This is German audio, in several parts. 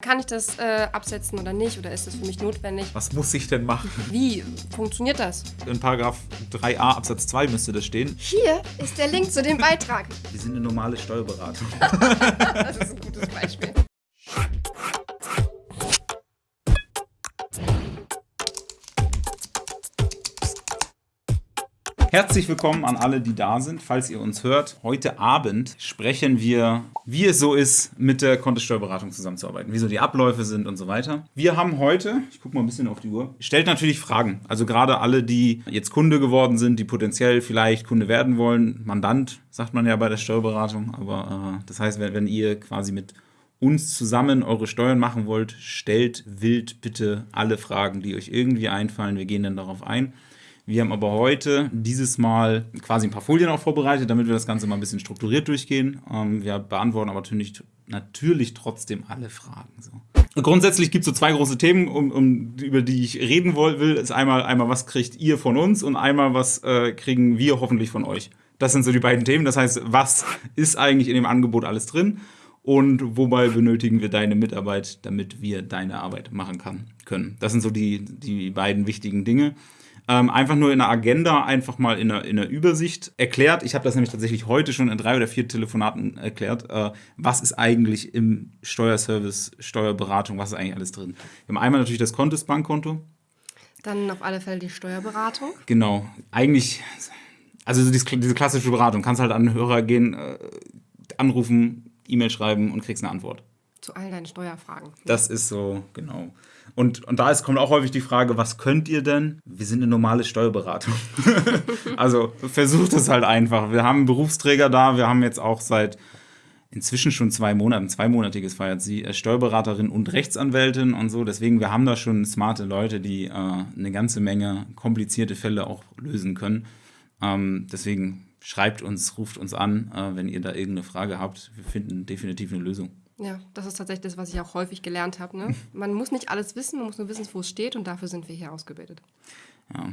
Kann ich das äh, absetzen oder nicht? Oder ist das für mich notwendig? Was muss ich denn machen? Wie funktioniert das? In Paragraph 3a Absatz 2 müsste das stehen. Hier ist der Link zu dem Beitrag. Wir sind eine normale Steuerberatung. das ist ein gutes Beispiel. Herzlich willkommen an alle, die da sind, falls ihr uns hört. Heute Abend sprechen wir, wie es so ist, mit der Kontosteuerberatung zusammenzuarbeiten, wie so die Abläufe sind und so weiter. Wir haben heute, ich gucke mal ein bisschen auf die Uhr, stellt natürlich Fragen. Also gerade alle, die jetzt Kunde geworden sind, die potenziell vielleicht Kunde werden wollen, Mandant, sagt man ja bei der Steuerberatung. Aber äh, das heißt, wenn, wenn ihr quasi mit uns zusammen eure Steuern machen wollt, stellt wild bitte alle Fragen, die euch irgendwie einfallen. Wir gehen dann darauf ein. Wir haben aber heute dieses Mal quasi ein paar Folien auch vorbereitet, damit wir das Ganze mal ein bisschen strukturiert durchgehen. Ähm, wir beantworten aber natürlich, natürlich trotzdem alle Fragen. So. Grundsätzlich gibt es so zwei große Themen, um, um, über die ich reden will. Ist einmal, einmal, was kriegt ihr von uns und einmal, was äh, kriegen wir hoffentlich von euch. Das sind so die beiden Themen. Das heißt, was ist eigentlich in dem Angebot alles drin? und wobei benötigen wir deine Mitarbeit, damit wir deine Arbeit machen kann, können. Das sind so die, die beiden wichtigen Dinge ähm, einfach nur in der Agenda, einfach mal in der, in der Übersicht erklärt. Ich habe das nämlich tatsächlich heute schon in drei oder vier Telefonaten erklärt. Äh, was ist eigentlich im Steuerservice, Steuerberatung, was ist eigentlich alles drin? Wir haben einmal natürlich das Konto, das Bankkonto. Dann auf alle Fälle die Steuerberatung. Genau. Eigentlich, also diese, klassische Beratung. Kannst halt an den Hörer gehen, äh, anrufen, E-Mail schreiben und kriegst eine Antwort. Zu all deinen Steuerfragen. Das ist so, genau. Und, und da ist, kommt auch häufig die Frage, was könnt ihr denn? Wir sind eine normale Steuerberatung. also versucht es halt einfach. Wir haben einen Berufsträger da, wir haben jetzt auch seit inzwischen schon zwei Monaten, zweimonatiges feiert sie, äh, Steuerberaterin und Rechtsanwältin und so. Deswegen, wir haben da schon smarte Leute, die äh, eine ganze Menge komplizierte Fälle auch lösen können. Ähm, deswegen schreibt uns, ruft uns an, äh, wenn ihr da irgendeine Frage habt. Wir finden definitiv eine Lösung. Ja, das ist tatsächlich das, was ich auch häufig gelernt habe. Ne? Man muss nicht alles wissen, man muss nur wissen, wo es steht und dafür sind wir hier ausgebildet. Ja.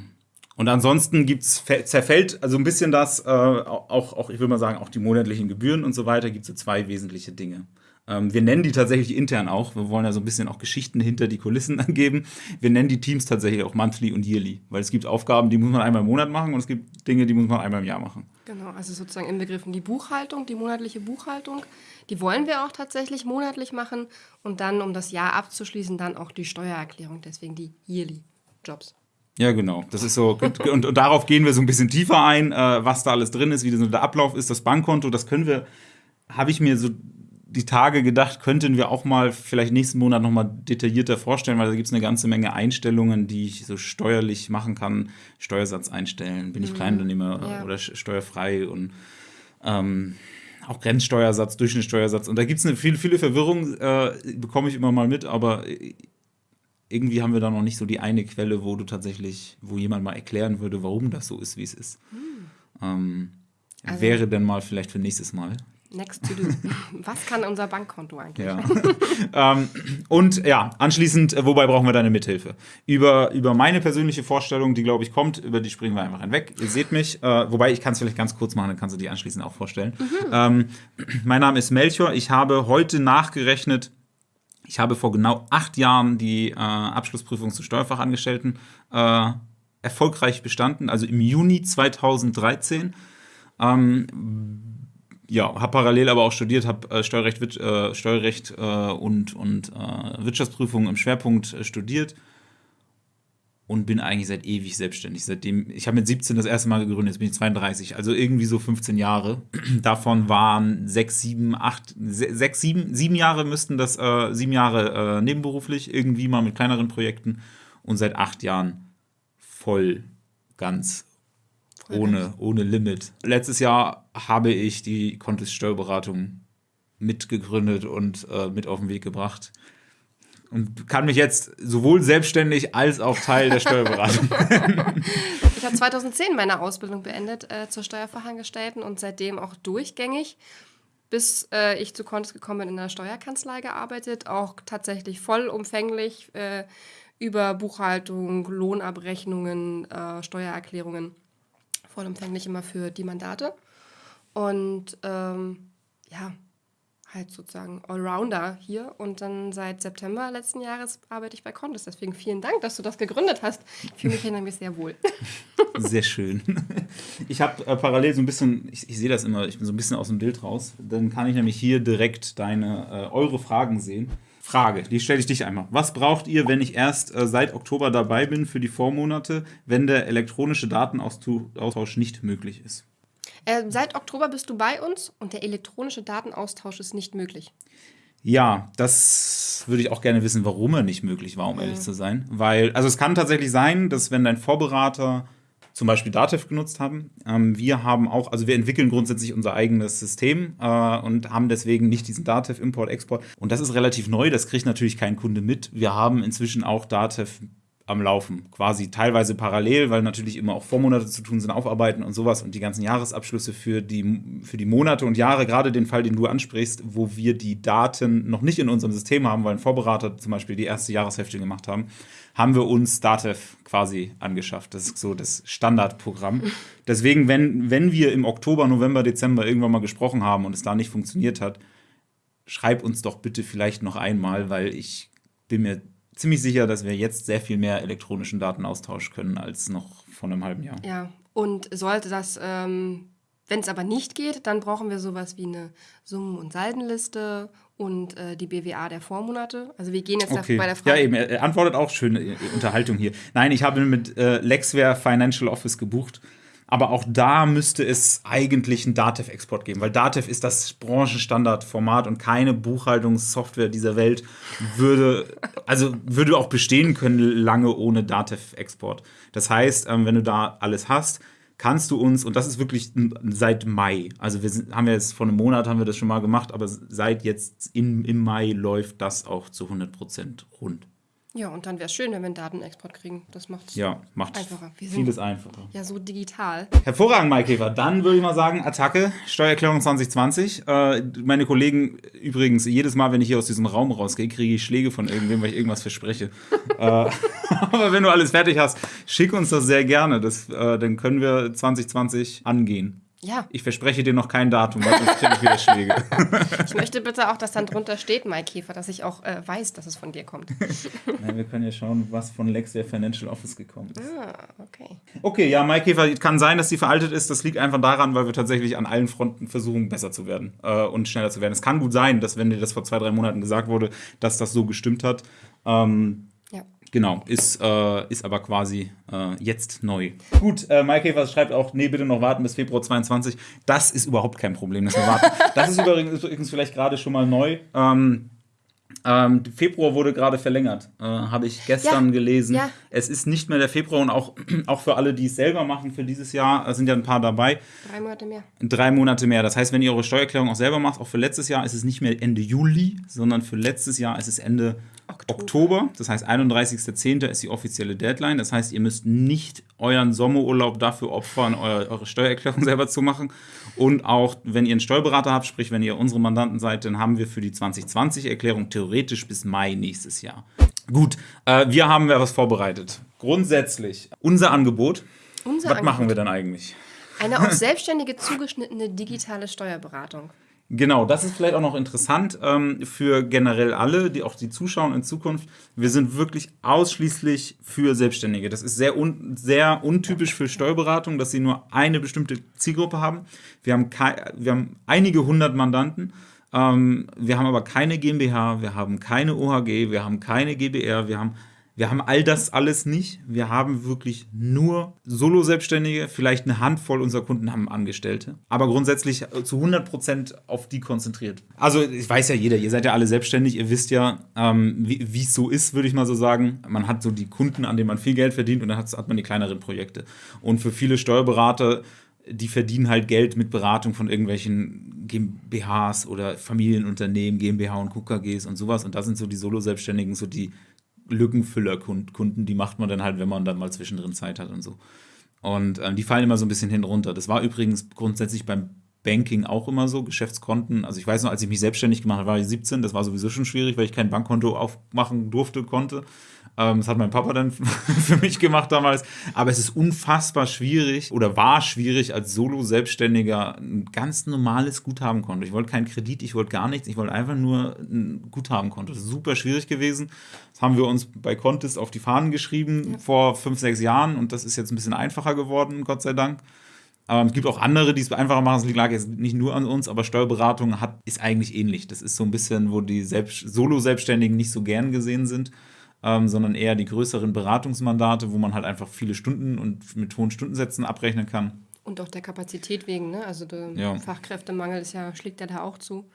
Und ansonsten gibt's, zerfällt also ein bisschen das, äh, auch, auch, ich würde mal sagen, auch die monatlichen Gebühren und so weiter, gibt es so zwei wesentliche Dinge. Ähm, wir nennen die tatsächlich intern auch. Wir wollen ja so ein bisschen auch Geschichten hinter die Kulissen angeben. Wir nennen die Teams tatsächlich auch monthly und yearly, weil es gibt Aufgaben, die muss man einmal im Monat machen und es gibt Dinge, die muss man einmal im Jahr machen. Genau, also sozusagen inbegriffen die Buchhaltung, die monatliche Buchhaltung. Die wollen wir auch tatsächlich monatlich machen und dann, um das Jahr abzuschließen, dann auch die Steuererklärung, deswegen die yearly Jobs. Ja, genau. Das ist so. Und, und, darauf gehen wir so ein bisschen tiefer ein, äh, was da alles drin ist, wie so der Ablauf ist, das Bankkonto. Das können wir, habe ich mir so die Tage gedacht, könnten wir auch mal vielleicht nächsten Monat nochmal detaillierter vorstellen, weil da gibt es eine ganze Menge Einstellungen, die ich so steuerlich machen kann. Steuersatz einstellen, bin ich mhm. Kleinunternehmer ja. oder steuerfrei und ähm, auch Grenzsteuersatz, Durchschnittssteuersatz. Und da gibt es eine viele, viele Verwirrung, äh, bekomme ich immer mal mit, aber irgendwie haben wir da noch nicht so die eine Quelle, wo du tatsächlich, wo jemand mal erklären würde, warum das so ist, wie es ist. Mhm. Ähm, also, wäre denn mal vielleicht für nächstes Mal. Next to do. Was kann unser Bankkonto eigentlich? Ja. ähm, und ja, anschließend, äh, wobei brauchen wir deine Mithilfe? Über, über meine persönliche Vorstellung, die glaube ich kommt, über die springen wir einfach hinweg. Ihr seht mich, äh, wobei ich kann es vielleicht ganz kurz machen, dann kannst du die anschließend auch vorstellen. Mhm. Ähm, mein Name ist Melchior. Ich habe heute nachgerechnet, ich habe vor genau acht Jahren die äh, Abschlussprüfung zu Steuerfachangestellten äh, erfolgreich bestanden, also im Juni 2013. Ähm, ja, habe parallel aber auch studiert, habe äh, Steuerrecht, äh, Steuerrecht äh, und, und äh, Wirtschaftsprüfung im Schwerpunkt äh, studiert und bin eigentlich seit ewig selbstständig. Seitdem, ich habe mit 17 das erste Mal gegründet, jetzt bin ich 32, also irgendwie so 15 Jahre. Davon waren sechs, sieben, acht, sechs, sieben, sieben Jahre müssten das, äh, sieben Jahre nebenberuflich, irgendwie mal mit kleineren Projekten und seit acht Jahren voll, ganz ohne, ohne Limit. Letztes Jahr habe ich die Contest Steuerberatung mitgegründet und äh, mit auf den Weg gebracht. Und kann mich jetzt sowohl selbstständig als auch Teil der Steuerberatung. ich habe 2010 meine Ausbildung beendet äh, zur Steuerfachangestellten und seitdem auch durchgängig, bis äh, ich zu Contest gekommen bin, in der Steuerkanzlei gearbeitet, auch tatsächlich vollumfänglich äh, über Buchhaltung, Lohnabrechnungen, äh, Steuererklärungen vollumfänglich immer für die Mandate. Und ähm, ja, halt sozusagen Allrounder hier und dann seit September letzten Jahres arbeite ich bei Contest. Deswegen vielen Dank, dass du das gegründet hast. Ich fühle mich hier nämlich sehr wohl. Sehr schön. Ich habe äh, parallel so ein bisschen, ich, ich sehe das immer, ich bin so ein bisschen aus dem Bild raus. Dann kann ich nämlich hier direkt deine, äh, eure Fragen sehen. Frage, die stelle ich dich einmal. Was braucht ihr, wenn ich erst äh, seit Oktober dabei bin für die Vormonate, wenn der elektronische Datenaustausch nicht möglich ist? Äh, seit Oktober bist du bei uns und der elektronische Datenaustausch ist nicht möglich. Ja, das würde ich auch gerne wissen, warum er nicht möglich war, um ehrlich zu sein. Weil, also es kann tatsächlich sein, dass wenn dein Vorberater zum Beispiel Datev genutzt haben. Ähm, wir haben auch, also wir entwickeln grundsätzlich unser eigenes System äh, und haben deswegen nicht diesen Datev Import, Export. Und das ist relativ neu, das kriegt natürlich kein Kunde mit. Wir haben inzwischen auch Datev am Laufen, quasi teilweise parallel, weil natürlich immer auch Vormonate zu tun sind, aufarbeiten und sowas und die ganzen Jahresabschlüsse für die, für die Monate und Jahre, gerade den Fall, den du ansprichst, wo wir die Daten noch nicht in unserem System haben, weil ein Vorberater zum Beispiel die erste Jahreshälfte gemacht haben, haben wir uns Datev quasi angeschafft. Das ist so das Standardprogramm. Deswegen, wenn, wenn wir im Oktober, November, Dezember irgendwann mal gesprochen haben und es da nicht funktioniert hat, schreib uns doch bitte vielleicht noch einmal, weil ich bin mir ziemlich sicher, dass wir jetzt sehr viel mehr elektronischen Datenaustausch können als noch vor einem halben Jahr. Ja, und sollte das, ähm, wenn es aber nicht geht, dann brauchen wir sowas wie eine Summen- und Saldenliste und äh, die BWA der Vormonate. Also wir gehen jetzt Okay. bei der Frage. Ja, eben, er antwortet auch schöne äh, Unterhaltung hier. Nein, ich habe mit äh, Lexware Financial Office gebucht. Aber auch da müsste es eigentlich einen Datev-Export geben, weil Datev ist das Branchenstandardformat und keine Buchhaltungssoftware dieser Welt würde, also würde auch bestehen können lange ohne Datev-Export. Das heißt, ähm, wenn du da alles hast, kannst du uns, und das ist wirklich seit Mai, also wir sind, haben ja jetzt vor einem Monat haben wir das schon mal gemacht, aber seit jetzt in, im Mai läuft das auch zu 100% rund. Ja, und dann wäre es schön, wenn wir einen Datenexport kriegen. Das macht es Ja, macht einfacher. Vieles einfacher. ja so digital. Hervorragend, Maikäfer. Dann würde ich mal sagen, Attacke, Steuererklärung 2020. Äh, meine Kollegen, übrigens, jedes Mal, wenn ich hier aus diesem Raum rausgehe, kriege ich Schläge von irgendwem, weil ich irgendwas verspreche. äh, aber wenn du alles fertig hast, schick uns das sehr gerne. Das, äh, dann können wir 2020 angehen. Ja, Ich verspreche dir noch kein Datum, weil sonst kriege ich wieder Schläge. ich möchte bitte auch, dass dann drunter steht, Maikäfer, dass ich auch äh, weiß, dass es von dir kommt. Nein, wir können ja schauen, was von Lexware Financial Office gekommen ist. Ah, okay. Okay, ja, Maikäfer kann sein, dass die veraltet ist. Das liegt einfach daran, weil wir tatsächlich an allen Fronten versuchen, besser zu werden äh, und schneller zu werden. Es kann gut sein, dass, wenn dir das vor zwei, drei Monaten gesagt wurde, dass das so gestimmt hat. Ähm. Genau, ist, äh, ist aber quasi äh, jetzt neu. Gut, äh, Maikäfer schreibt auch, nee, bitte noch warten bis Februar 22. Das ist überhaupt kein Problem, dass wir warten. Das ist übrigens, übrigens vielleicht gerade schon mal neu. Ähm, ähm, Februar wurde gerade verlängert, äh, habe ich gestern Ja, gelesen. ja. Es ist nicht mehr der Februar und auch, auch für alle, die es selber machen für dieses Jahr, äh, sind ja ein paar dabei, Drei Monate mehr. drei Monate mehr. Das heißt, wenn ihr eure Steuererklärung auch selber macht, auch für letztes Jahr ist es nicht mehr Ende Juli, sondern für letztes Jahr ist es Ende Oktober. Oktober. Das heißt, 31.10. ist die offizielle Deadline. Das heißt, ihr müsst nicht euren Sommerurlaub dafür opfern, euer, eure Steuererklärung selber zu machen. Und auch, wenn ihr einen Steuerberater habt, sprich, wenn ihr unsere Mandanten seid, dann haben wir für die 2020-Erklärung theoretisch bis Mai nächstes Jahr. Gut, äh, wir haben ja was vorbereitet. Grundsätzlich, unser Angebot. Unser was Angebot. machen wir dann eigentlich? Eine auf Selbstständige zugeschnittene digitale Steuerberatung. Genau, das ist vielleicht auch noch interessant ähm, für generell alle, die auch die zuschauen in Zukunft. Wir sind wirklich ausschließlich für Selbstständige. Das ist sehr, un sehr untypisch für Steuerberatung, dass sie nur eine bestimmte Zielgruppe haben. Wir haben, wir haben einige hundert Mandanten. Ähm, wir haben aber keine GmbH, wir haben keine OHG, wir haben keine GbR, wir haben wir haben all das alles nicht. Wir haben wirklich nur Solo-Selbstständige. Vielleicht eine Handvoll unserer Kunden haben Angestellte. Aber grundsätzlich äh, zu 100% auf die konzentriert. Also, ich weiß ja jeder, ihr seid ja alle selbstständig. Ihr wisst ja, ähm, wie wie es so ist, würde ich mal so sagen. Man hat so die Kunden, an denen man viel Geld verdient und dann hat, hat man die kleineren Projekte. Und für viele Steuerberater die verdienen halt Geld mit Beratung von irgendwelchen GmbHs oder Familienunternehmen, GmbH und KKGs und sowas. Und da sind so die Solo-Selbstständigen, so die Lückenfüller-Kunden, die macht man dann halt, wenn man dann mal zwischendrin Zeit hat und so. Und ähm, die fallen immer so ein bisschen hin runter. Das war übrigens grundsätzlich beim Banking auch immer so, Geschäftskonten. Also ich weiß noch, als ich mich selbstständig gemacht habe, war ich 17, das war sowieso schon schwierig, weil ich kein Bankkonto aufmachen durfte, konnte. Ähm, das hat mein Papa dann für mich gemacht damals. Aber es ist unfassbar schwierig oder war schwierig als Solo-Selbstständiger ein ganz normales Guthabenkonto. Ich wollte keinen Kredit, ich wollte gar nichts. Ich wollte einfach nur ein Guthabenkonto. Das ist super schwierig gewesen. Das haben wir uns bei Contest auf die Fahnen geschrieben ja. vor fünf, sechs Jahren und das ist jetzt ein bisschen einfacher geworden, Gott sei Dank. Ähm, es gibt auch andere, die es einfacher machen. Das lag jetzt nicht nur an uns, aber Steuerberatung hat, ist eigentlich ähnlich. Das ist so ein bisschen, wo die Solo-Selbstständigen nicht so gern gesehen sind, ähm, sondern eher die größeren Beratungsmandate, wo man halt einfach viele Stunden und mit hohen Stundensätzen abrechnen kann. Und auch der Kapazität wegen, ne? Also der ja. Fachkräftemangel ist ja, schlägt ja da auch zu.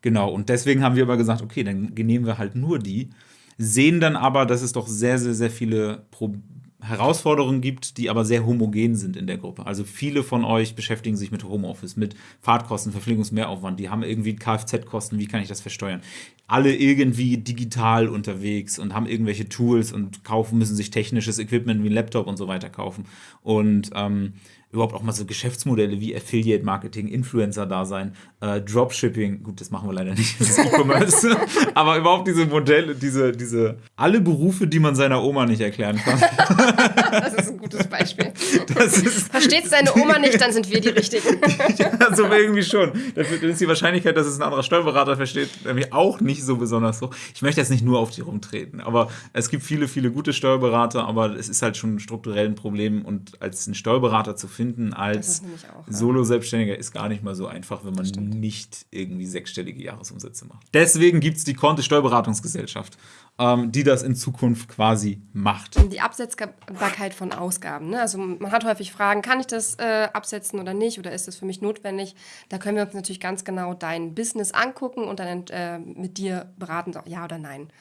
Genau, und deswegen haben wir aber gesagt, okay, dann nehmen wir halt nur die, sehen dann aber, dass es doch sehr, sehr, sehr viele Probleme Herausforderungen gibt, die aber sehr homogen sind in der Gruppe. Also viele von euch beschäftigen sich mit Homeoffice, mit Fahrtkosten, Verpflegungsmehraufwand, die haben irgendwie Kfz-Kosten, wie kann ich das versteuern? Alle irgendwie digital unterwegs und haben irgendwelche Tools und kaufen, müssen sich technisches Equipment wie ein Laptop und so weiter kaufen. Und ähm, überhaupt auch mal so Geschäftsmodelle wie Affiliate Marketing, Influencer-Dasein, äh, Dropshipping, gut, das machen wir leider nicht, das ist E-Commerce, aber überhaupt diese Modelle, diese, diese, alle Berufe, die man seiner Oma nicht erklären kann. das ist ein gutes Beispiel. Versteht es deine Oma nicht, dann sind wir die Richtigen. ja, so irgendwie schon. Dann ist die Wahrscheinlichkeit, dass es ein anderer Steuerberater versteht, nämlich auch nicht so besonders hoch. Ich möchte jetzt nicht nur auf die rumtreten, aber es gibt viele, viele gute Steuerberater, aber es ist halt schon strukturell ein Problem und als ein Steuerberater zu finden, als. Solo-Selbstständiger ist gar nicht mal so einfach, wenn man nicht irgendwie sechsstellige Jahresumsätze macht. Deswegen gibt es die Konte Steuerberatungsgesellschaft, ähm, die das in Zukunft quasi macht. Die Absetzbarkeit von Ausgaben. Ne? Also man hat häufig Fragen, kann ich das äh, absetzen oder nicht oder ist das für mich notwendig? Da können wir uns natürlich ganz genau dein Business angucken und dann äh, mit dir beraten, ja oder nein.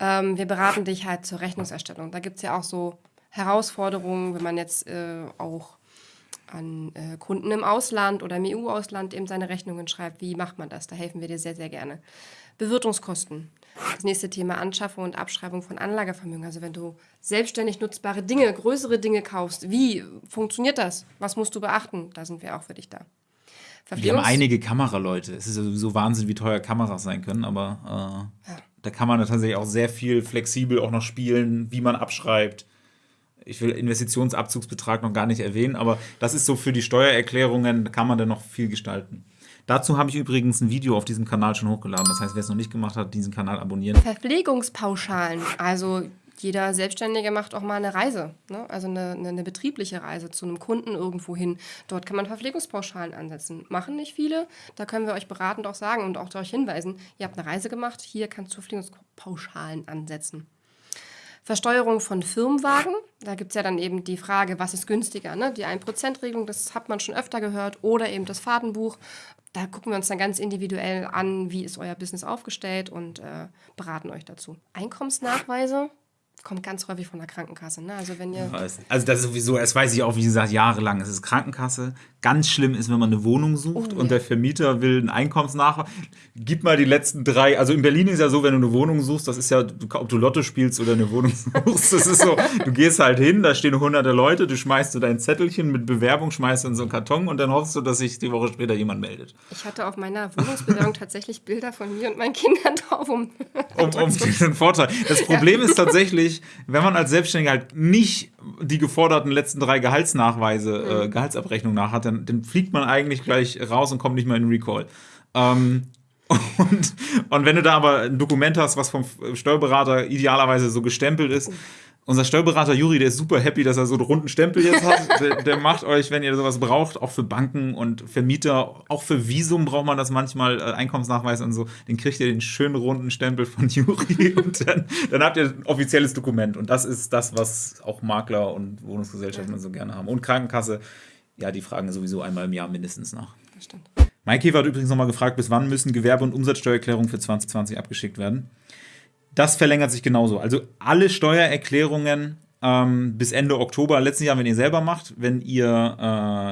Ähm, wir beraten dich halt zur Rechnungserstellung. Da gibt es ja auch so Herausforderungen, wenn man jetzt äh, auch an äh, Kunden im Ausland oder im EU-Ausland eben seine Rechnungen schreibt. Wie macht man das? Da helfen wir dir sehr, sehr gerne. Bewirtungskosten. Das nächste Thema Anschaffung und Abschreibung von Anlagevermögen. Also wenn du selbstständig nutzbare Dinge, größere Dinge kaufst, wie funktioniert das? Was musst du beachten? Da sind wir auch für dich da. Wir haben einige Kameraleute. Es ist sowieso Wahnsinn, wie teuer Kameras sein können, aber äh, ja. da kann man tatsächlich auch sehr viel flexibel auch noch spielen, wie man abschreibt ich will Investitionsabzugsbetrag noch gar nicht erwähnen, aber das ist so für die Steuererklärungen, da kann man dann noch viel gestalten. Dazu habe ich übrigens ein Video auf diesem Kanal schon hochgeladen. Das heißt, wer es noch nicht gemacht hat, diesen Kanal abonnieren. Verpflegungspauschalen. Also jeder Selbstständige macht auch mal eine Reise, ne? also eine, eine, eine, betriebliche Reise zu einem Kunden irgendwo hin. Dort kann man Verpflegungspauschalen ansetzen. Machen nicht viele, da können wir euch beratend auch sagen und auch darauf hinweisen, ihr habt eine Reise gemacht, hier kannst du Verpflegungspauschalen ansetzen. Versteuerung von Firmenwagen. Da gibt es ja dann eben die Frage, was ist günstiger? Ne? Die 1%-Regelung, das hat man schon öfter gehört, oder eben das Fahrtenbuch. Da gucken wir uns dann ganz individuell an, wie ist euer Business aufgestellt und äh, beraten euch dazu. Einkommensnachweise kommt ganz häufig von der Krankenkasse. Ne? Also, wenn ihr also das ist sowieso, das weiß ich auch, wie gesagt, jahrelang. Es ist Krankenkasse. Ganz schlimm ist, wenn man eine Wohnung sucht oh, und ja. der Vermieter will einen Einkommensnachweis. Gib mal die letzten drei. Also in Berlin ist ja so, wenn du eine Wohnung suchst, das ist ja, ob du Lotto spielst oder eine Wohnung suchst, das ist so, du gehst halt hin, da stehen hunderte Leute, du schmeißt so dein Zettelchen mit Bewerbung, schmeißt in so einen Karton und dann hoffst du, dass sich die Woche später jemand meldet. Ich hatte auf meiner Wohnungsbewerbung tatsächlich Bilder von mir und meinen Kindern drauf, um, um, um diesen Vorteil. Das Problem ja. ist tatsächlich, wenn man als Selbstständiger halt nicht die geforderten letzten drei Gehaltsnachweise, äh, mhm. Gehaltsabrechnung nach hat, dann, dann, fliegt man eigentlich gleich raus und kommt nicht mehr in Recall. Ähm, und, und wenn du da aber ein Dokument hast, was vom Steuerberater idealerweise so gestempelt ist, unser Steuerberater Juri, der ist super happy, dass er so einen runden Stempel jetzt hat. der, der, macht euch, wenn ihr sowas braucht, auch für Banken und Vermieter, auch für Visum braucht man das manchmal, äh, Einkommensnachweis und so. Den kriegt ihr den schönen runden Stempel von Juri und dann, dann, habt ihr ein offizielles Dokument. Und das ist das, was auch Makler und Wohnungsgesellschaften so gerne haben. Und Krankenkasse, ja, die fragen sowieso einmal im Jahr mindestens nach. Das stimmt. Mike hat übrigens nochmal gefragt, bis wann müssen Gewerbe- und Umsatzsteuererklärungen für 2020 abgeschickt werden? Das verlängert sich genauso. Also alle Steuererklärungen ähm, bis Ende Oktober letzten Jahr, wenn ihr selber macht, wenn ihr äh,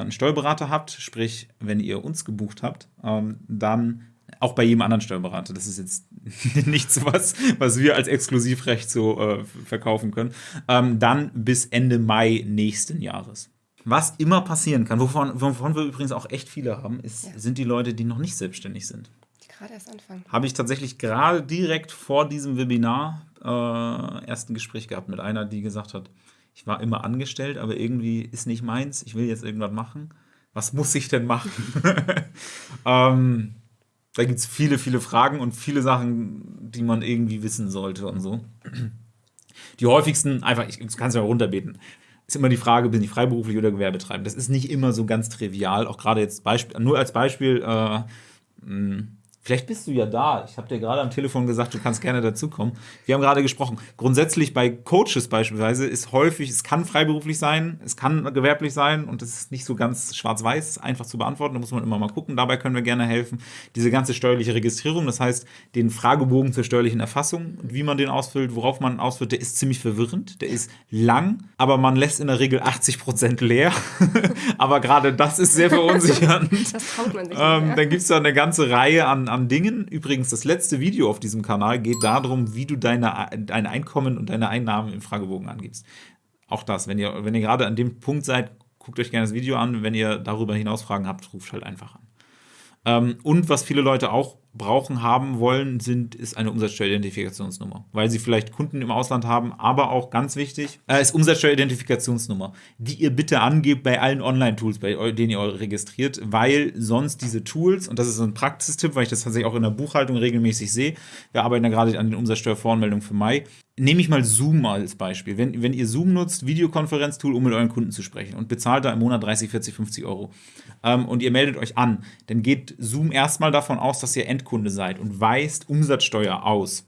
einen Steuerberater habt, sprich, wenn ihr uns gebucht habt, ähm, dann auch bei jedem anderen Steuerberater. Das ist jetzt nichts, was, was wir als Exklusivrecht so äh, verkaufen können. Ähm, dann bis Ende Mai nächsten Jahres. Was immer passieren kann, wovon, wovon wir übrigens auch echt viele haben, ist, ja. sind die Leute, die noch nicht selbstständig sind gerade erst anfangen. Habe ich tatsächlich gerade direkt vor diesem Webinar äh, erst ein Gespräch gehabt mit einer, die gesagt hat, ich war immer angestellt, aber irgendwie ist nicht meins, ich will jetzt irgendwas machen. Was muss ich denn machen? ähm, da gibt es viele, viele Fragen und viele Sachen, die man irgendwie wissen sollte und so. Die häufigsten, einfach, ich kann es ja runterbeten, ist immer die Frage, bin ich freiberuflich oder Gewerbetreibend? Das ist nicht immer so ganz trivial, auch gerade jetzt Beispiel, nur als Beispiel, äh, Vielleicht bist du ja da. Ich habe dir gerade am Telefon gesagt, du kannst gerne dazukommen. Wir haben gerade gesprochen. Grundsätzlich bei Coaches beispielsweise ist häufig, es kann freiberuflich sein, es kann gewerblich sein und es ist nicht so ganz schwarz-weiß einfach zu beantworten. Da muss man immer mal gucken. Dabei können wir gerne helfen. Diese ganze steuerliche Registrierung, das heißt, den Fragebogen zur steuerlichen Erfassung und wie man den ausfüllt, worauf man ausfüllt, der ist ziemlich verwirrend. Der ist lang, aber man lässt in der Regel 80 Prozent leer. aber gerade das ist sehr verunsichernd. Das traut man sich. Ähm, dann gibt es da eine ganze Reihe an, an Dingen. Übrigens, das letzte Video auf diesem Kanal geht darum, wie du deine, dein Einkommen und deine Einnahmen im Fragebogen angibst. Auch das, wenn ihr, wenn ihr gerade an dem Punkt seid, guckt euch gerne das Video an. Wenn ihr darüber hinaus Fragen habt, ruft halt einfach an. Ähm, und was viele Leute auch brauchen, haben wollen, sind, ist eine Umsatzsteueridentifikationsnummer. Weil sie vielleicht Kunden im Ausland haben, aber auch ganz wichtig, äh, ist Umsatzsteueridentifikationsnummer, die ihr bitte angebt bei allen Online-Tools, bei denen ihr euch registriert, weil sonst diese Tools, und das ist ein Praxistipp, weil ich das tatsächlich auch in der Buchhaltung regelmäßig sehe, wir arbeiten ja gerade an den Umsatzsteuervoranmeldungen für Mai, nehme ich mal Zoom als Beispiel. Wenn, wenn ihr Zoom nutzt, Videokonferenztool, um mit euren Kunden zu sprechen und bezahlt da im Monat 30, 40, 50 Euro ähm, und ihr meldet euch an, dann geht Zoom erstmal davon aus, dass ihr Endkunde seid und weist Umsatzsteuer aus.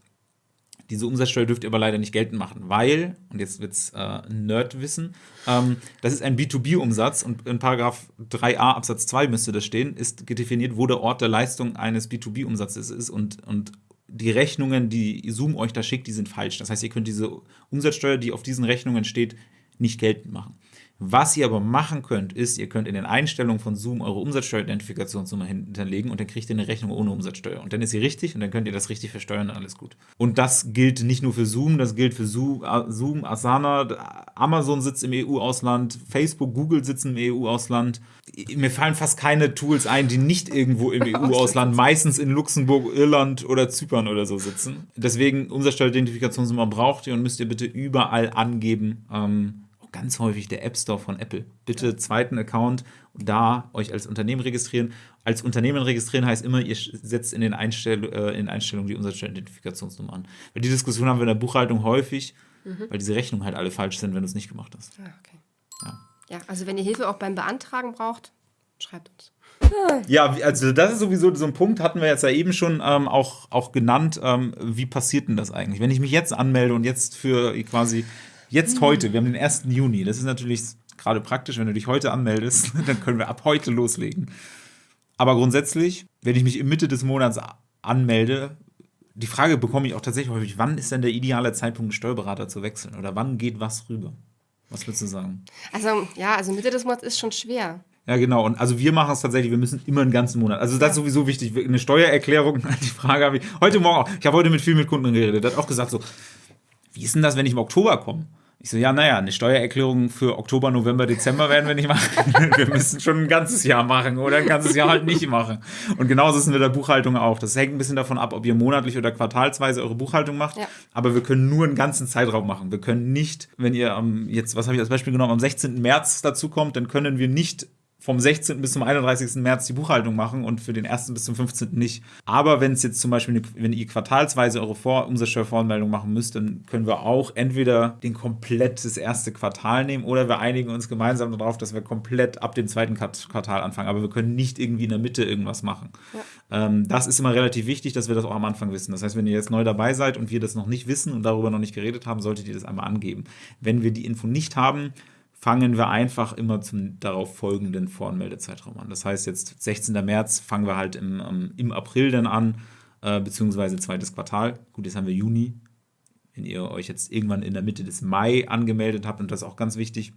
Diese Umsatzsteuer dürft ihr aber leider nicht geltend machen, weil, und jetzt wird es äh, Nerdwissen, ähm, das ist ein B2B-Umsatz und in Paragraph 3a Absatz 2 müsste das stehen, ist definiert, wo der Ort der Leistung eines B2B-Umsatzes ist und, und die Rechnungen, die Zoom euch da schickt, die sind falsch. Das heißt, ihr könnt diese Umsatzsteuer, die auf diesen Rechnungen steht, nicht geltend machen. Was ihr aber machen könnt, ist, ihr könnt in den Einstellungen von Zoom eure Umsatzsteueridentifikationsnummer hinterlegen und dann kriegt ihr eine Rechnung ohne Umsatzsteuer. Und dann ist sie richtig und dann könnt ihr das richtig versteuern und alles gut. Und das gilt nicht nur für Zoom, das gilt für Zoom, Asana, Amazon sitzt im EU-Ausland, Facebook, Google sitzen im EU-Ausland. Mir fallen fast keine Tools ein, die nicht irgendwo im EU-Ausland, meistens in Luxemburg, Irland oder Zypern oder so sitzen. Deswegen Umsatzsteueridentifikationsnummer braucht ihr und müsst ihr bitte überall angeben. Ähm, ganz häufig der App Store von Apple. Bitte zweiten Account da euch als Unternehmen registrieren. Als Unternehmen registrieren heißt immer, ihr setzt in den Einstell äh, in Einstellungen die Umsatzsteueridentifikationsnummer an. Weil die Diskussion haben wir in der Buchhaltung häufig, mhm. weil diese Rechnungen halt alle falsch sind, wenn du es nicht gemacht hast. Ah, okay. Ja. ja, also wenn ihr Hilfe auch beim Beantragen braucht, schreibt uns. Ja, also das ist sowieso so ein Punkt, hatten wir jetzt ja eben schon ähm, auch, auch genannt. Ähm, wie passiert denn das eigentlich? Wenn ich mich jetzt anmelde und jetzt für quasi Jetzt mhm. heute, wir haben den 1. Juni. Das ist natürlich gerade praktisch, wenn du dich heute anmeldest, dann können wir ab heute loslegen. Aber grundsätzlich, wenn ich mich in Mitte des Monats anmelde, die Frage bekomme ich auch tatsächlich häufig, wann ist denn der ideale Zeitpunkt, einen Steuerberater zu wechseln? Oder wann geht was rüber? Was würdest du sagen? Also, ja, also Mitte des Monats ist schon schwer. Ja, genau. Und also wir machen es tatsächlich, wir müssen immer einen ganzen Monat. Also das ist sowieso wichtig. Eine Steuererklärung, die Frage habe ich heute Morgen auch. Ich habe heute mit viel mit Kunden geredet. Der hat auch gesagt so, wie ist denn das, wenn ich im Oktober komme? Ich so, ja, naja, eine Steuererklärung für Oktober, November, Dezember werden wir nicht machen. wir müssen schon ein ganzes Jahr machen oder ein ganzes Jahr halt nicht machen. Und genauso ist es mit der Buchhaltung auch. Das hängt ein bisschen davon ab, ob ihr monatlich oder quartalsweise eure Buchhaltung macht. Ja. Aber wir können nur einen ganzen Zeitraum machen. Wir können nicht, wenn ihr am, jetzt, was habe ich als Beispiel genommen, am 16. März dazu kommt, dann können wir nicht vom 16. bis zum 31. März die Buchhaltung machen und für den 1. bis zum 15. nicht. Aber wenn es jetzt zum Beispiel, wenn ihr quartalsweise eure Vor Umsatzsteuervoranmeldung machen müsst, dann können wir auch entweder den komplett das erste Quartal nehmen oder wir einigen uns gemeinsam darauf, dass wir komplett ab dem zweiten Quartal anfangen. Aber wir können nicht irgendwie in der Mitte irgendwas machen. Ja. Ähm, das ist immer relativ wichtig, dass wir das auch am Anfang wissen. Das heißt, wenn ihr jetzt neu dabei seid und wir das noch nicht wissen und darüber noch nicht geredet haben, solltet ihr das einmal angeben. Wenn wir die Info nicht haben, fangen wir einfach immer zum darauf folgenden Voranmeldezeitraum an. Das heißt, jetzt 16. März fangen wir halt im, um, im April dann an, äh, beziehungsweise zweites Quartal. Gut, jetzt haben wir Juni. Wenn ihr euch jetzt irgendwann in der Mitte des Mai angemeldet habt, und das ist auch ganz wichtig,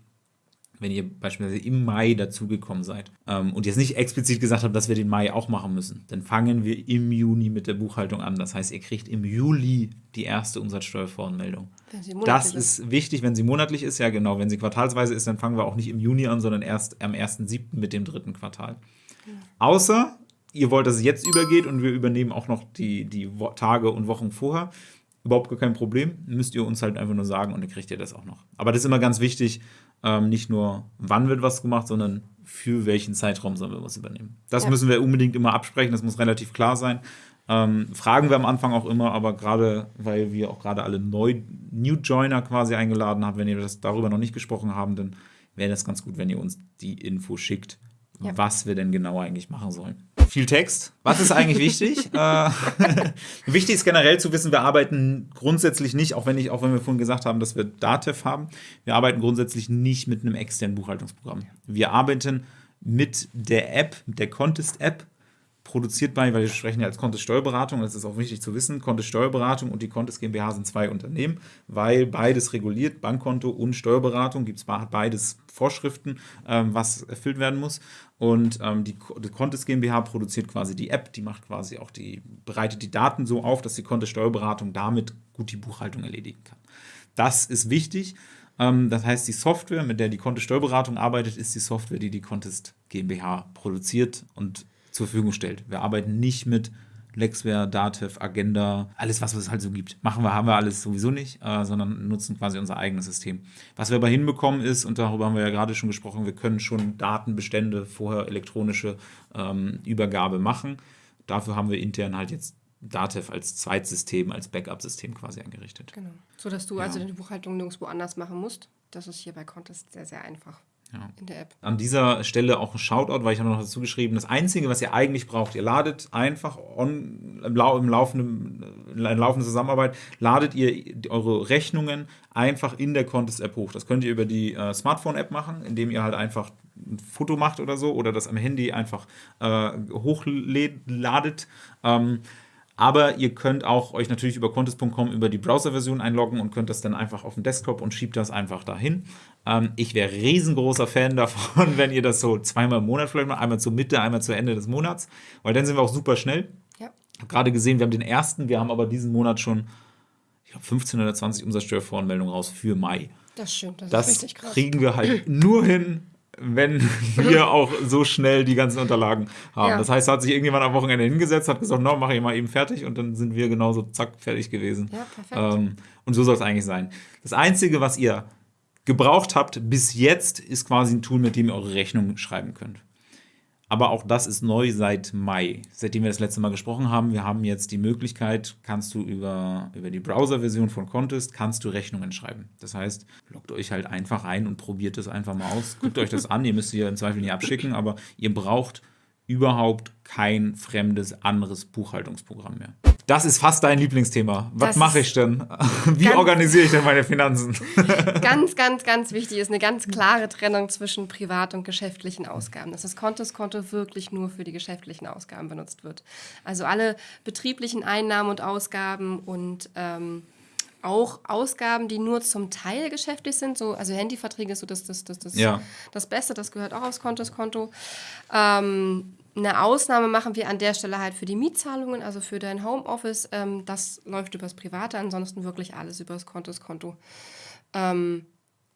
wenn ihr beispielsweise im Mai dazugekommen seid ähm, und jetzt nicht explizit gesagt habt, dass wir den Mai auch machen müssen, dann fangen wir im Juni mit der Buchhaltung an. Das heißt, ihr kriegt im Juli die erste Umsatzsteuervoranmeldung. Das ist wichtig, wenn sie monatlich ist, ja genau. Wenn sie quartalsweise ist, dann fangen wir auch nicht im Juni an, sondern erst am 1.7. mit dem dritten Quartal. Ja. Außer ihr wollt, dass es jetzt übergeht und wir übernehmen auch noch die, die Tage und Wochen vorher überhaupt gar kein Problem. Müsst ihr uns halt einfach nur sagen und dann kriegt ihr das auch noch. Aber das ist immer ganz wichtig, ähm, nicht nur wann wird was gemacht, sondern für welchen Zeitraum sollen wir was übernehmen. Das ja. müssen wir unbedingt immer absprechen, das muss relativ klar sein. Ähm, fragen wir am Anfang auch immer, aber gerade, weil wir auch gerade alle neu New Joiner quasi eingeladen haben, wenn ihr das darüber noch nicht gesprochen haben, dann wäre das ganz gut, wenn ihr uns die Info schickt, ja. was wir denn genau eigentlich machen sollen. Viel Text. Was ist eigentlich wichtig? äh, wichtig ist generell zu wissen, wir arbeiten grundsätzlich nicht, auch wenn, ich, auch wenn wir vorhin gesagt haben, dass wir Datev haben, wir arbeiten grundsätzlich nicht mit einem externen Buchhaltungsprogramm. Wir arbeiten mit der App, mit der Contest-App, produziert bei, weil wir sprechen ja als Kontist Steuerberatung, das ist auch wichtig zu wissen, Kontist Steuerberatung und die Kontist GmbH sind zwei Unternehmen, weil beides reguliert, Bankkonto und Steuerberatung, gibt es beides Vorschriften, ähm, was erfüllt werden muss. Und ähm, die, die GmbH produziert quasi die App, die macht quasi auch die, bereitet die Daten so auf, dass die Kontist Steuerberatung damit gut die Buchhaltung erledigen kann. Das ist wichtig. Ähm, das heißt, die Software, mit der die Contest Steuerberatung arbeitet, ist die Software, die die Contest GmbH produziert und zur Verfügung stellt. Wir arbeiten nicht mit Lexware, Datev, Agenda, alles, was es halt so gibt. Machen wir, haben wir alles sowieso nicht, äh, sondern nutzen quasi unser eigenes System. Was wir aber hinbekommen ist, und darüber haben wir ja gerade schon gesprochen, wir können schon Datenbestände vorher elektronische ähm, Übergabe machen. Dafür haben wir intern halt jetzt Datev als Zweitsystem, als Backup-System quasi eingerichtet. Genau. So dass du ja. also die Buchhaltung nirgendwo anders machen musst. Das ist hier bei Contest sehr, sehr einfach ja. in der App. An dieser Stelle auch ein Shoutout, weil ich habe noch dazu geschrieben, das Einzige, was ihr eigentlich braucht, ihr ladet einfach on, im, Lau im laufenden, in laufender Zusammenarbeit, ladet ihr eure Rechnungen einfach in der Contest-App hoch. Das könnt ihr über die äh, Smartphone-App machen, indem ihr halt einfach ein Foto macht oder so oder das am Handy einfach äh, hochladet. Ähm, aber ihr könnt auch euch natürlich über contest.com über die Browser-Version einloggen und könnt das dann einfach auf den Desktop und schiebt das einfach dahin. Ähm, ich wäre riesengroßer Fan davon, wenn ihr das so zweimal im Monat vielleicht mal, einmal zur Mitte, einmal zu Ende des Monats, weil dann sind wir auch super schnell. Ja. Ich habe gerade gesehen, wir haben den ersten, wir haben aber diesen Monat schon, ich glaube, 15 oder 20 Umsatzsteuervoranmeldungen raus für Mai. Das stimmt, das, das ist richtig krass. kriegen wir halt nur hin, wenn wir auch so schnell die ganzen Unterlagen haben. Ja. Das heißt, da hat sich irgendjemand am Wochenende hingesetzt, hat gesagt, no, mache ich mal eben fertig und dann sind wir genauso zack fertig gewesen. Ja, perfekt. Ähm, und so soll es eigentlich sein. Das Einzige, was ihr gebraucht habt bis jetzt, ist quasi ein Tool, mit dem ihr eure Rechnung schreiben könnt. Aber auch das ist neu seit Mai, seitdem wir das letzte Mal gesprochen haben. Wir haben jetzt die Möglichkeit, kannst du über, über die Browser-Version von Contest, kannst du Rechnungen schreiben. Das heißt, loggt euch halt einfach ein und probiert es einfach mal aus. Guckt euch das an, ihr müsst ihr im Zweifel nicht abschicken, aber ihr braucht überhaupt kein fremdes anderes Buchhaltungsprogramm mehr. Das ist fast dein Lieblingsthema. Was mache ich denn? Wie organisiere ich denn meine Finanzen? ganz, ganz, ganz wichtig ist eine ganz klare Trennung zwischen privat und geschäftlichen Ausgaben. Dass das Kontoskonto wirklich nur für die geschäftlichen Ausgaben benutzt wird. Also alle betrieblichen Einnahmen und Ausgaben und ähm, auch Ausgaben, die nur zum Teil geschäftlich sind. So, also Handyverträge ist so das, das, das, das, ja. das Beste, das gehört auch aufs Kontoskonto. Ähm, eine Ausnahme machen wir an der Stelle halt für die Mietzahlungen, also für dein Homeoffice. Ähm, das läuft übers Private, ansonsten wirklich alles übers Kontoskonto. Ähm,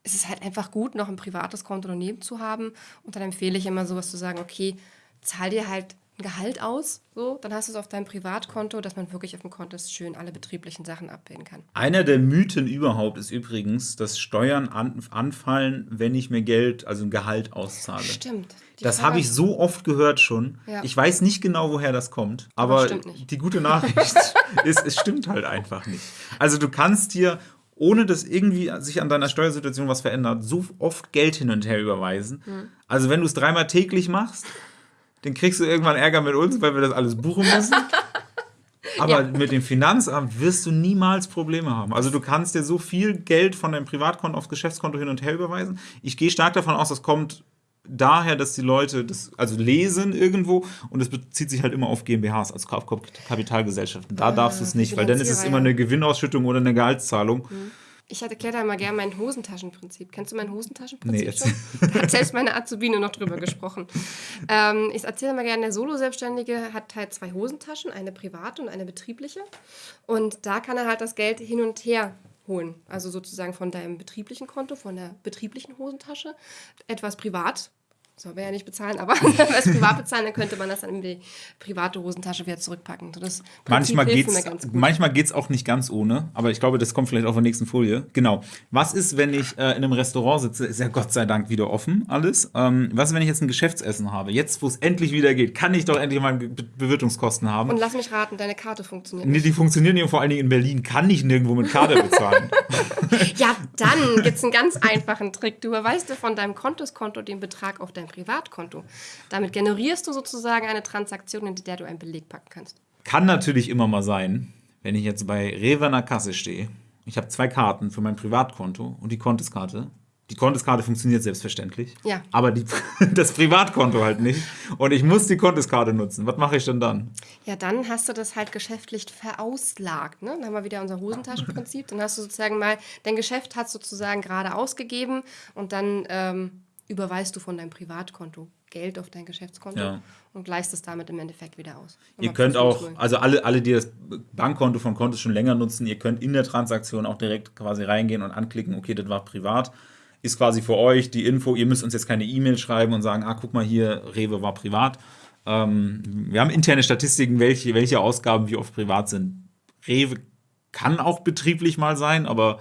es ist halt einfach gut, noch ein privates Konto daneben zu haben. Und dann empfehle ich immer sowas zu sagen, okay, zahl dir halt ein Gehalt aus, so, dann hast du es auf deinem Privatkonto, dass man wirklich auf dem Konto schön alle betrieblichen Sachen abbilden kann. Einer der Mythen überhaupt ist übrigens, dass Steuern an, anfallen, wenn ich mir Geld, also ein Gehalt auszahle. Stimmt. Das habe ich so oft gehört schon. Ja. Ich weiß nicht genau, woher das kommt, aber, aber die gute Nachricht ist, es stimmt halt einfach nicht. Also du kannst dir ohne dass irgendwie sich an deiner Steuersituation was verändert, so oft Geld hin und her überweisen. Mhm. Also wenn du es dreimal täglich machst, dann kriegst du irgendwann Ärger mit uns, weil wir das alles buchen müssen. Aber ja. mit dem Finanzamt wirst du niemals Probleme haben. Also du kannst dir so viel Geld von deinem Privatkonto aufs Geschäftskonto hin und her überweisen. Ich gehe stark davon aus, das kommt daher, dass die Leute das also lesen irgendwo und es bezieht sich halt immer auf GmbHs, also auf Kapitalgesellschaften. Da ah, darfst du es nicht, weil dann ist es immer eine Gewinnausschüttung oder eine Gehaltszahlung. Mhm. Ich erkläre da mal gerne mein Hosentaschenprinzip. Kennst du mein Hosentaschenprinzip nee, schon? Da hat selbst meine Azubine noch drüber gesprochen. Ähm, ich erzähle mal gerne, der Solo-Selbstständige hat halt zwei Hosentaschen, eine private und eine betriebliche. Und da kann er halt das Geld hin und her holen. Also sozusagen von deinem betrieblichen Konto, von der betrieblichen Hosentasche, etwas privat soll man ja nicht bezahlen, aber wenn wir es privat bezahlen, dann könnte man das dann in die private Hosentasche wieder zurückpacken. Das Manchmal gut. manchmal geht's auch nicht ganz ohne, aber ich glaube, das kommt vielleicht auf der nächsten Folie. Genau. Was ist, wenn ich äh, in einem Restaurant sitze? Ist ja Gott sei Dank wieder offen alles. Ähm, was ist, wenn ich jetzt ein Geschäftsessen habe? Jetzt, wo es endlich wieder geht, kann ich doch endlich mal Be Bewirtungskosten haben. Und lass mich raten, deine Karte funktioniert Nee, nicht. die funktionieren ja vor allen Dingen in Berlin. Kann ich nirgendwo mit Karte bezahlen. Ja, dann gibt es einen ganz einfachen Trick. Du überweist dir von deinem Kontoskonto den Betrag auf dein Privatkonto. Damit generierst du sozusagen eine Transaktion, in der du einen Beleg packen kannst. Kann natürlich immer mal sein, wenn ich jetzt bei Rewe an der Kasse stehe. Ich habe zwei Karten für mein Privatkonto und die Kontoskarte. Die Kontoskarte funktioniert selbstverständlich. Ja. Aber die, das Privatkonto halt nicht. Und ich muss die Kontoskarte nutzen. Was mache ich denn dann? Ja, dann hast du das halt geschäftlich verauslagt. Ne? Dann haben wir wieder unser Hosentaschenprinzip. Dann hast du sozusagen mal, dein Geschäft hat sozusagen gerade ausgegeben und dann ähm, überweist du von deinem Privatkonto Geld auf dein Geschäftskonto Ja. und gleichst es damit im Endeffekt wieder aus. Ihr Immer könnt auch, null. also alle, alle, die das Bankkonto von Kontos schon länger nutzen, ihr könnt in der Transaktion auch direkt quasi reingehen und anklicken, okay, das war privat. Ist quasi für euch die Info, ihr müsst uns jetzt keine E-Mail schreiben und sagen, ah, guck mal hier, Rewe war privat. Ähm, wir haben interne Statistiken, welche, welche Ausgaben wie oft privat sind. Rewe kann auch betrieblich mal sein, aber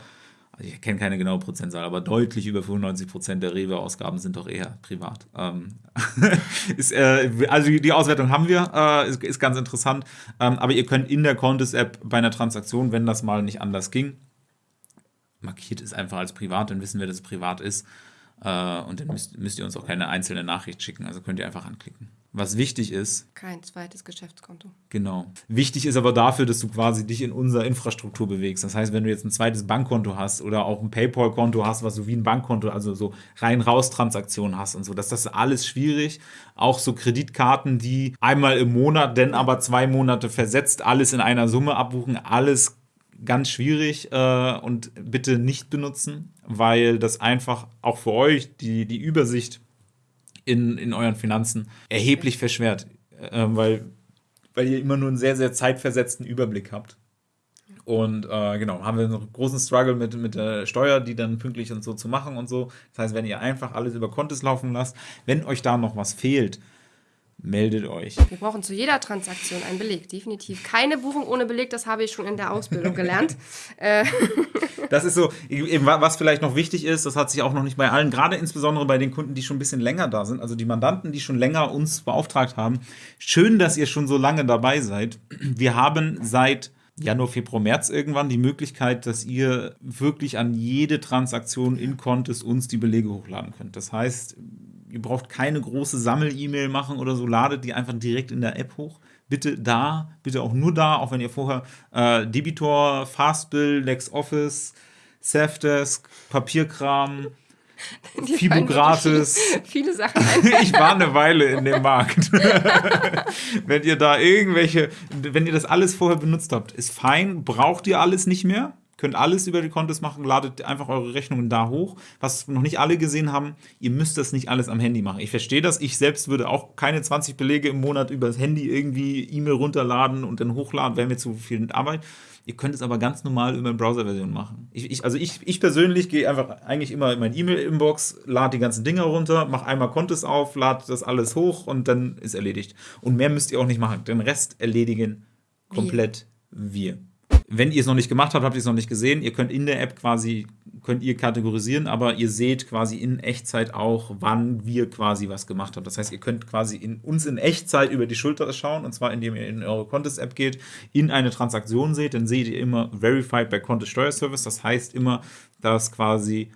also ich kenne keine genaue Prozentzahl, aber deutlich über 95 Prozent der Rewe-Ausgaben sind doch eher privat. Ähm, ist, äh, also die Auswertung haben wir, äh, ist, ist ganz interessant. Ähm, aber ihr könnt in der Contest-App bei einer Transaktion, wenn das mal nicht anders ging, markiert es einfach als privat, dann wissen wir, dass es privat ist. Äh, und dann müsst, müsst ihr uns auch keine einzelne Nachricht schicken. Also könnt ihr einfach anklicken. Was wichtig ist, Kein zweites Geschäftskonto. Genau. Wichtig ist aber dafür, dass du quasi dich in unserer Infrastruktur bewegst. Das heißt, wenn du jetzt ein zweites Bankkonto hast oder auch ein PayPal-Konto hast, was so wie ein Bankkonto, also so rein-raus-Transaktionen hast und so, dass das alles schwierig. Auch so Kreditkarten, die einmal im Monat, denn aber zwei Monate versetzt, alles in einer Summe abbuchen, alles ganz schwierig äh, und bitte nicht benutzen, weil das einfach auch für euch die, die Übersicht in, in euren Finanzen erheblich verschwert, äh, weil, weil ihr immer nur einen sehr, sehr zeitversetzten Überblick habt. Und äh, genau, haben wir einen großen Struggle mit, mit der Steuer, die dann pünktlich und so zu machen und so. Das heißt, wenn ihr einfach alles über Kontos laufen lasst, wenn euch da noch was fehlt, meldet euch. Wir brauchen zu jeder Transaktion einen Beleg, definitiv. Keine Buchung ohne Beleg, das habe ich schon in der Ausbildung gelernt. Das ist so, eben, was vielleicht noch wichtig ist, das hat sich auch noch nicht bei allen, gerade insbesondere bei den Kunden, die schon ein bisschen länger da sind, also die Mandanten, die schon länger uns beauftragt haben. Schön, dass ihr schon so lange dabei seid. Wir haben seit Januar, Februar, März irgendwann die Möglichkeit, dass ihr wirklich an jede Transaktion in Contest uns die Belege hochladen könnt. Das heißt, ihr braucht keine große Sammel-E-Mail machen oder so, ladet die einfach direkt in der App hoch. Bitte da, bitte auch nur da, auch wenn ihr vorher äh, Debitor, Fastbill, LexOffice, Safdesk, Papierkram, Die Fibo gratis. Viele, viele Sachen. Ich war eine Weile in dem Markt. wenn ihr da irgendwelche, wenn ihr das alles vorher benutzt habt, ist fein, braucht ihr alles nicht mehr. Könnt alles über die Kontos machen, ladet einfach eure Rechnungen da hoch. Was noch nicht alle gesehen haben, ihr müsst das nicht alles am Handy machen. Ich verstehe das. Ich selbst würde auch keine 20 Belege im Monat über das Handy irgendwie E-Mail runterladen und dann hochladen, wäre mir zu viel Arbeit. Ihr könnt es aber ganz normal über eine Browser-Version machen. Ich, ich, also ich, ich persönlich gehe einfach eigentlich immer in meine E-Mail-Inbox, lade die ganzen Dinger runter, mache einmal Kontos auf, lade das alles hoch und dann ist erledigt. Und mehr müsst ihr auch nicht machen. Den Rest erledigen komplett wir. Wenn ihr es noch nicht gemacht habt, habt ihr es noch nicht gesehen. Ihr könnt in der App quasi, könnt ihr kategorisieren, aber ihr seht quasi in Echtzeit auch, wann wir quasi was gemacht haben. Das heißt, ihr könnt quasi in, uns in Echtzeit über die Schulter schauen, und zwar indem ihr in eure Contest-App geht, in eine Transaktion seht, dann seht ihr immer Verified by Contest Steuerservice. Das heißt immer, dass quasi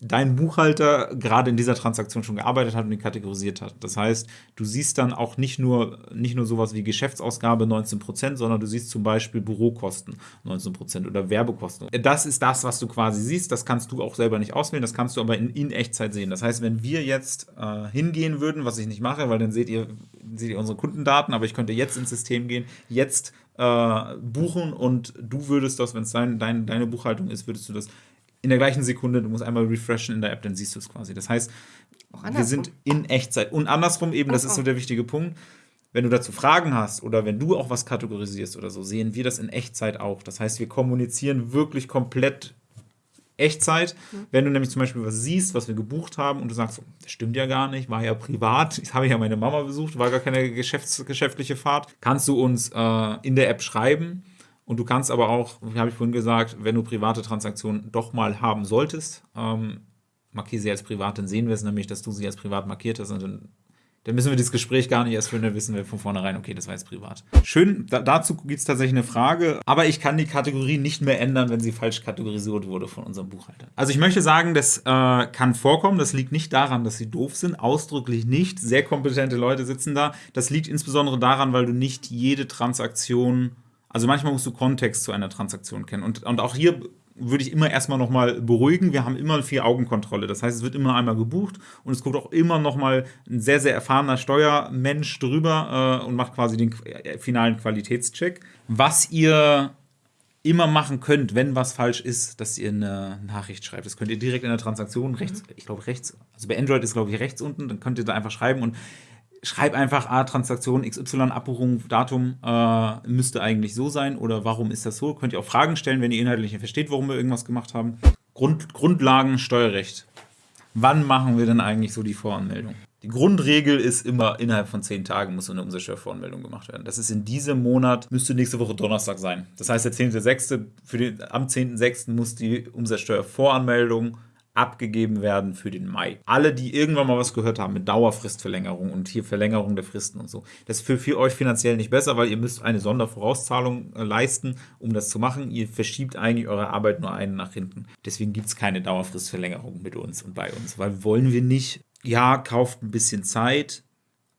dein Buchhalter gerade in dieser Transaktion schon gearbeitet hat und die kategorisiert hat. Das heißt, du siehst dann auch nicht nur, nicht nur sowas wie Geschäftsausgabe 19%, sondern du siehst zum Beispiel Bürokosten 19% oder Werbekosten. Das ist das, was du quasi siehst. Das kannst du auch selber nicht auswählen, das kannst du aber in, in Echtzeit sehen. Das heißt, wenn wir jetzt äh, hingehen würden, was ich nicht mache, weil dann seht ihr, seht ihr unsere Kundendaten, aber ich könnte jetzt ins System gehen, jetzt äh, buchen und du würdest das, wenn es dein, dein, deine Buchhaltung ist, würdest du das in der gleichen Sekunde, du musst einmal refreshen in der App, dann siehst du es quasi. Das heißt, wir sind in Echtzeit. Und andersrum eben, das ist so. so der wichtige Punkt, wenn du dazu Fragen hast oder wenn du auch was kategorisierst oder so, sehen wir das in Echtzeit auch. Das heißt, wir kommunizieren wirklich komplett Echtzeit. Mhm. Wenn du nämlich zum Beispiel was siehst, was wir gebucht haben und du sagst, das stimmt ja gar nicht, war ja privat, ich habe ja meine Mama besucht, war gar keine geschäfts geschäftliche Fahrt, kannst du uns äh, in der App schreiben. Und du kannst aber auch, wie habe ich vorhin gesagt, wenn du private Transaktionen doch mal haben solltest, ähm, markiere sie als privat, dann sehen wir es nämlich, dass du sie als privat markiert hast und dann dann müssen wir das Gespräch gar nicht erst führen, dann wissen wir von vornherein, okay, das war jetzt privat. Schön, da, dazu gibt es tatsächlich eine Frage, aber ich kann die Kategorie nicht mehr ändern, wenn sie falsch kategorisiert wurde von unserem Buchhalter. Also ich möchte sagen, das äh, kann vorkommen, das liegt nicht daran, dass sie doof sind, ausdrücklich nicht. Sehr kompetente Leute sitzen da. Das liegt insbesondere daran, weil du nicht jede Transaktion also manchmal musst du Kontext zu einer Transaktion kennen. Und, und auch hier würde ich immer erstmal nochmal beruhigen. Wir haben immer vier Augenkontrolle. Das heißt, es wird immer einmal gebucht und es guckt auch immer nochmal ein sehr, sehr erfahrener Steuermensch drüber äh, und macht quasi den äh, finalen Qualitätscheck. Was ihr immer machen könnt, wenn was falsch ist, dass ihr eine Nachricht schreibt. Das könnt ihr direkt in der Transaktion rechts, mhm. ich glaube rechts, also bei Android ist glaube ich rechts unten, dann könnt ihr da einfach schreiben und schreib einfach, ah, Transaktion XY, Abbuchung, Datum äh, müsste eigentlich so sein oder warum ist das so? Könnt ihr auch Fragen stellen, wenn ihr inhaltlich nicht versteht, warum wir irgendwas gemacht haben. Grund, Grundlagen Steuerrecht. Wann machen wir denn eigentlich so die Voranmeldung? Die Grundregel ist immer, innerhalb von zehn Tagen muss eine Umsatzsteuervoranmeldung gemacht werden. Das ist in diesem Monat, müsste nächste Woche Donnerstag sein. Das heißt, der 10.6., für den, am 10.6. muss die Umsatzsteuervoranmeldung abgegeben werden für den Mai. Alle, die irgendwann mal was gehört haben mit Dauerfristverlängerung und hier Verlängerung der Fristen und so, das ist für, für euch finanziell nicht besser, weil ihr müsst eine Sondervorauszahlung äh, leisten, um das zu machen. Ihr verschiebt eigentlich eure Arbeit nur einen nach hinten. Deswegen gibt es keine Dauerfristverlängerung mit uns und bei uns, weil wollen wir nicht, ja, kauft ein bisschen Zeit,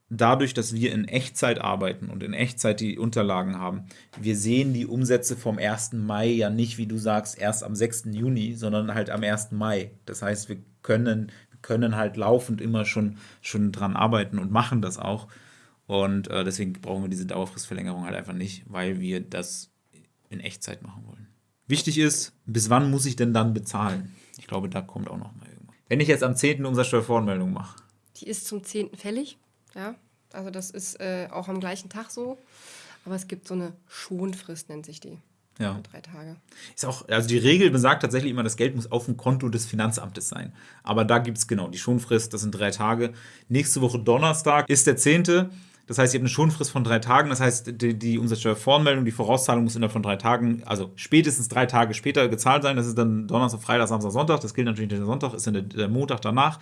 dadurch, dass wir in Echtzeit arbeiten und in Echtzeit die Unterlagen haben, wir sehen die Umsätze vom 1. Mai ja nicht, wie du sagst, erst am 6. Juni, sondern halt am 1. Mai. Das heißt, wir können, können halt laufend immer schon, schon dran arbeiten und machen das auch. Und äh, deswegen brauchen wir diese Dauerfristverlängerung halt einfach nicht, weil wir das in Echtzeit machen wollen. Wichtig ist, bis wann muss ich denn dann bezahlen? Ich glaube, da kommt auch noch mal irgendwas. Wenn ich jetzt am 10. Umsatzsteuervoranmeldung mache. Die ist zum 10. fällig. Ja, also das ist äh, auch am gleichen Tag so. Aber es gibt so eine Schonfrist, nennt sich die. Ja. Drei Tage. Ist auch, also die Regel besagt tatsächlich immer, das Geld muss auf dem Konto des Finanzamtes sein. Aber da gibt es genau die Schonfrist, das sind drei Tage. Nächste Woche Donnerstag ist der 10. Das heißt, ihr habt eine Schonfrist von drei Tagen. Das heißt, die, die Umsatzsteuervoranmeldung, die Vorauszahlung muss innerhalb von drei Tagen, also spätestens drei Tage später gezahlt sein. Das ist dann Donnerstag, Freitag, Samstag, Sonntag. Das gilt natürlich nicht der Sonntag, ist dann der, der Montag danach.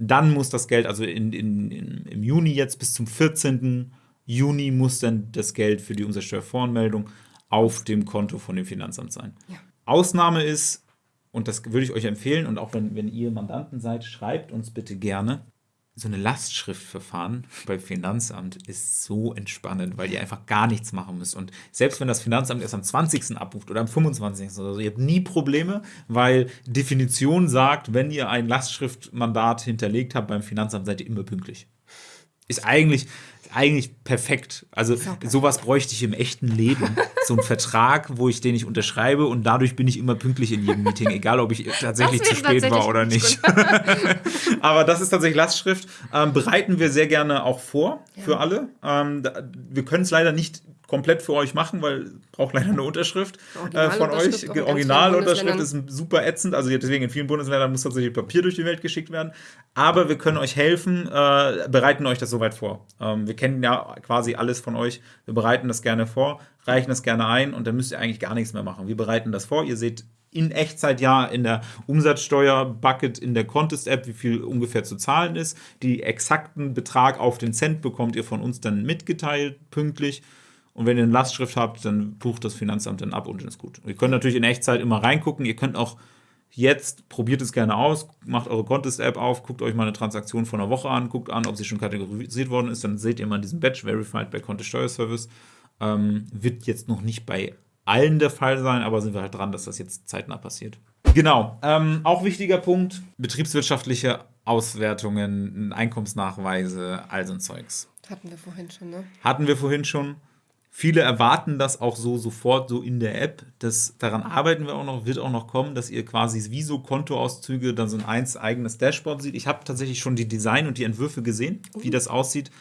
Dann muss das Geld, also in, in, in, im Juni jetzt bis zum 14. Juni muss dann das Geld für die Umsatzsteuervoranmeldung auf dem Konto von dem Finanzamt sein. Ja. Ausnahme ist, und das würde ich euch empfehlen, und auch wenn, wenn ihr Mandanten seid, schreibt uns bitte gerne, so eine Lastschriftverfahren beim Finanzamt ist so entspannend, weil ihr einfach gar nichts machen müsst. Und selbst wenn das Finanzamt erst am 20. abruft oder am 25. oder so, ihr habt nie Probleme, weil Definition sagt, wenn ihr ein Lastschriftmandat hinterlegt habt beim Finanzamt, seid ihr immer pünktlich. Ist eigentlich, eigentlich perfekt. Also sowas bräuchte ich im echten Leben. So ein Vertrag, wo ich den ich unterschreibe und dadurch bin ich immer pünktlich in jedem Meeting, egal ob ich tatsächlich zu spät tatsächlich war oder nicht. Aber das ist tatsächlich Lastschrift. Ähm, bereiten wir sehr gerne auch vor ja. für alle. Ähm, wir können es leider nicht komplett für euch machen, weil braucht leider eine Unterschrift äh, von euch. Originalunterschrift ist super ätzend. Also deswegen in vielen Bundesländern muss tatsächlich Papier durch die Welt geschickt werden. Aber wir können euch helfen, äh, bereiten euch das soweit vor. Ähm, wir kennen ja quasi alles von euch. Wir bereiten das gerne vor, reichen das gerne ein und dann müsst ihr eigentlich gar nichts mehr machen. Wir bereiten das vor. Ihr seht in Echtzeit ja in der Umsatzsteuer-Bucket in der Contest-App, wie viel ungefähr zu zahlen ist. Die exakten Betrag auf den Cent bekommt ihr von uns dann mitgeteilt, pünktlich. Und wenn ihr eine Lastschrift habt, dann bucht das Finanzamt dann ab und dann ist gut. ihr könnt natürlich in Echtzeit immer reingucken. Ihr könnt auch jetzt, probiert es gerne aus, macht eure Contest-App auf, guckt euch mal eine Transaktion von einer Woche an, guckt an, ob sie schon kategorisiert worden ist. Dann seht ihr mal diesen Badge Verified bei Contest Steuerservice. Ähm, wird jetzt noch nicht bei allen der Fall sein, aber sind wir halt dran, dass das jetzt zeitnah passiert. Genau. Ähm, auch wichtiger Punkt: betriebswirtschaftliche Auswertungen, Einkommensnachweise, all so ein Zeugs. Hatten wir vorhin schon, ne? Hatten wir vorhin schon. Viele erwarten das auch so sofort so in der App. Das, daran arbeiten wir auch noch, wird auch noch kommen, dass ihr quasi wie so Kontoauszüge dann so ein eins eigenes Dashboard sieht. Ich habe tatsächlich schon die Design und die Entwürfe gesehen, wie mhm. das aussieht.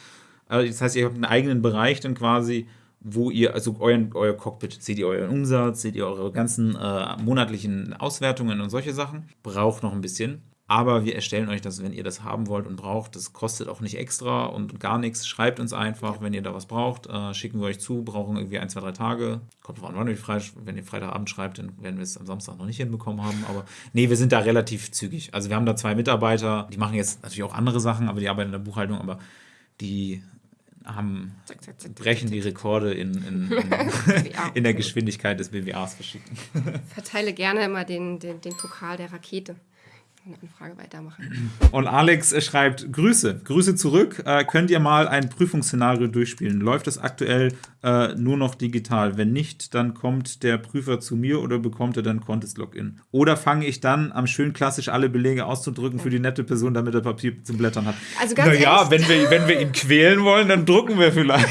Äh, das heißt, ihr habt einen eigenen Bereich dann quasi, wo ihr, also euren, euer Cockpit, seht ihr euren Umsatz, seht ihr eure ganzen äh, monatlichen Auswertungen und solche Sachen. Braucht noch ein bisschen. Aber wir erstellen euch das, wenn ihr das haben wollt und braucht. Das kostet auch nicht extra und gar nichts. Schreibt uns einfach, wenn ihr da was braucht. Äh, schicken wir euch zu. Brauchen irgendwie ein, zwei, drei Tage. Kommt drauf an, wann ihr frei, wenn ihr Freitagabend schreibt, dann werden wir es am Samstag noch nicht hinbekommen haben. Aber nee, wir sind da relativ zügig. Also wir haben da zwei Mitarbeiter, die machen jetzt natürlich auch andere Sachen, aber die arbeiten in der Buchhaltung, aber die haben, brechen die Rekorde in, in, in, in, der Geschwindigkeit des BWAs verschicken. Verteile gerne immer den, den, den Pokal der Rakete Anfrage weitermachen. Und Alex schreibt: Grüße, Grüße zurück. Äh, könnt ihr mal ein Prüfungsszenario durchspielen? Läuft es aktuell äh, nur noch digital? Wenn nicht, dann kommt der Prüfer zu mir oder bekommt er dann Contest-Login? Oder fange ich dann am schön klassisch alle Belege auszudrücken für die nette Person, damit er Papier zum Blättern hat? Also ganz naja, wenn wir, wenn wir ihn quälen wollen, dann drucken wir vielleicht.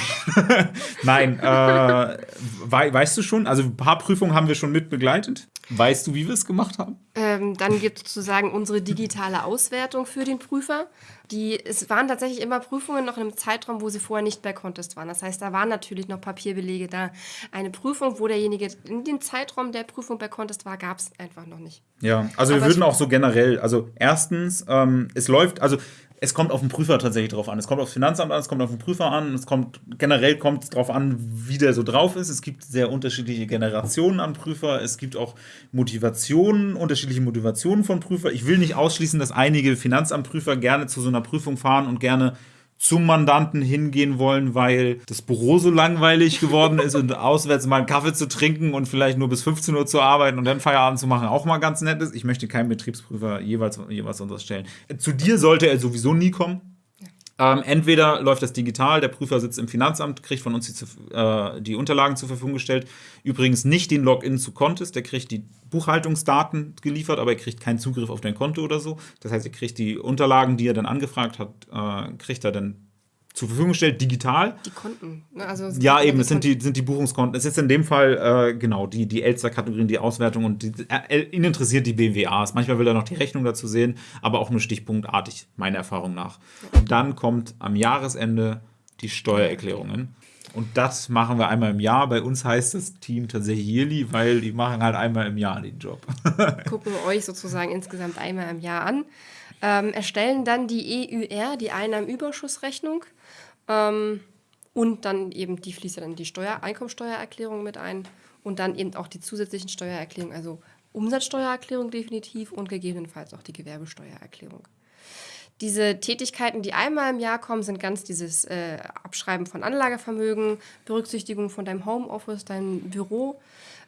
Nein, äh, we weißt du schon? Also ein paar Prüfungen haben wir schon mit begleitet. Weißt du, wie wir es gemacht haben? Ähm, dann gibt es sozusagen unsere digitale Auswertung für den Prüfer. Die, es waren tatsächlich immer Prüfungen noch in einem Zeitraum, wo sie vorher nicht bei Contest waren. Das heißt, da waren natürlich noch Papierbelege da. Eine Prüfung, wo derjenige in den Zeitraum der Prüfung bei Contest war, gab es einfach noch nicht. Ja, also Aber wir würden auch so generell, also erstens, ähm, es läuft, also es kommt auf den Prüfer tatsächlich drauf an. Es kommt aufs Finanzamt an, es kommt auf den Prüfer an, es kommt generell kommt es darauf an, wie der so drauf ist. Es gibt sehr unterschiedliche Generationen an Prüfer. Es gibt auch Motivationen, unterschiedliche Motivationen von Prüfer. Ich will nicht ausschließen, dass einige Finanzamtprüfer gerne zu so einer Prüfung fahren und gerne zum Mandanten hingehen wollen, weil das Büro so langweilig geworden ist und auswärts mal einen Kaffee zu trinken und vielleicht nur bis 15 Uhr zu arbeiten und dann Feierabend zu machen auch mal ganz nett ist. Ich möchte keinen Betriebsprüfer jeweils, jeweils unterstellen. Zu dir sollte er sowieso nie kommen. Ähm, entweder läuft das digital, der Prüfer sitzt im Finanzamt, kriegt von uns die, äh, die, Unterlagen zur Verfügung gestellt. Übrigens nicht den Login zu Contest, der kriegt die Buchhaltungsdaten geliefert, aber er kriegt keinen Zugriff auf dein Konto oder so. Das heißt, er kriegt die Unterlagen, die er dann angefragt hat, äh, kriegt er dann zur Verfügung gestellt, digital. Die Konten. Ne? Also ja, eben, das sind die, sind die Buchungskonten. Es ist in dem Fall, äh, genau, die, die Elster-Kategorien, die Auswertung und die, äh, ihn interessiert die BWAs. Manchmal will er noch die Rechnung dazu sehen, aber auch nur stichpunktartig, meiner Erfahrung nach. Und dann kommt am Jahresende die Steuererklärungen. Und das machen wir einmal im Jahr. Bei uns heißt das Team tatsächlich Yearly, weil die machen halt einmal im Jahr den Job. Gucken wir euch sozusagen insgesamt einmal im Jahr an. Ähm, erstellen dann die EUR, die Einnahmenüberschussrechnung. Ähm, und dann eben, die fließt dann in die Steuer, Einkommensteuererklärung mit ein und dann eben auch die zusätzlichen Steuererklärungen, also Umsatzsteuererklärung definitiv und gegebenenfalls auch die Gewerbesteuererklärung. Diese Tätigkeiten, die einmal im Jahr kommen, sind ganz dieses äh, Abschreiben von Anlagevermögen, Berücksichtigung von deinem Homeoffice, deinem Büro,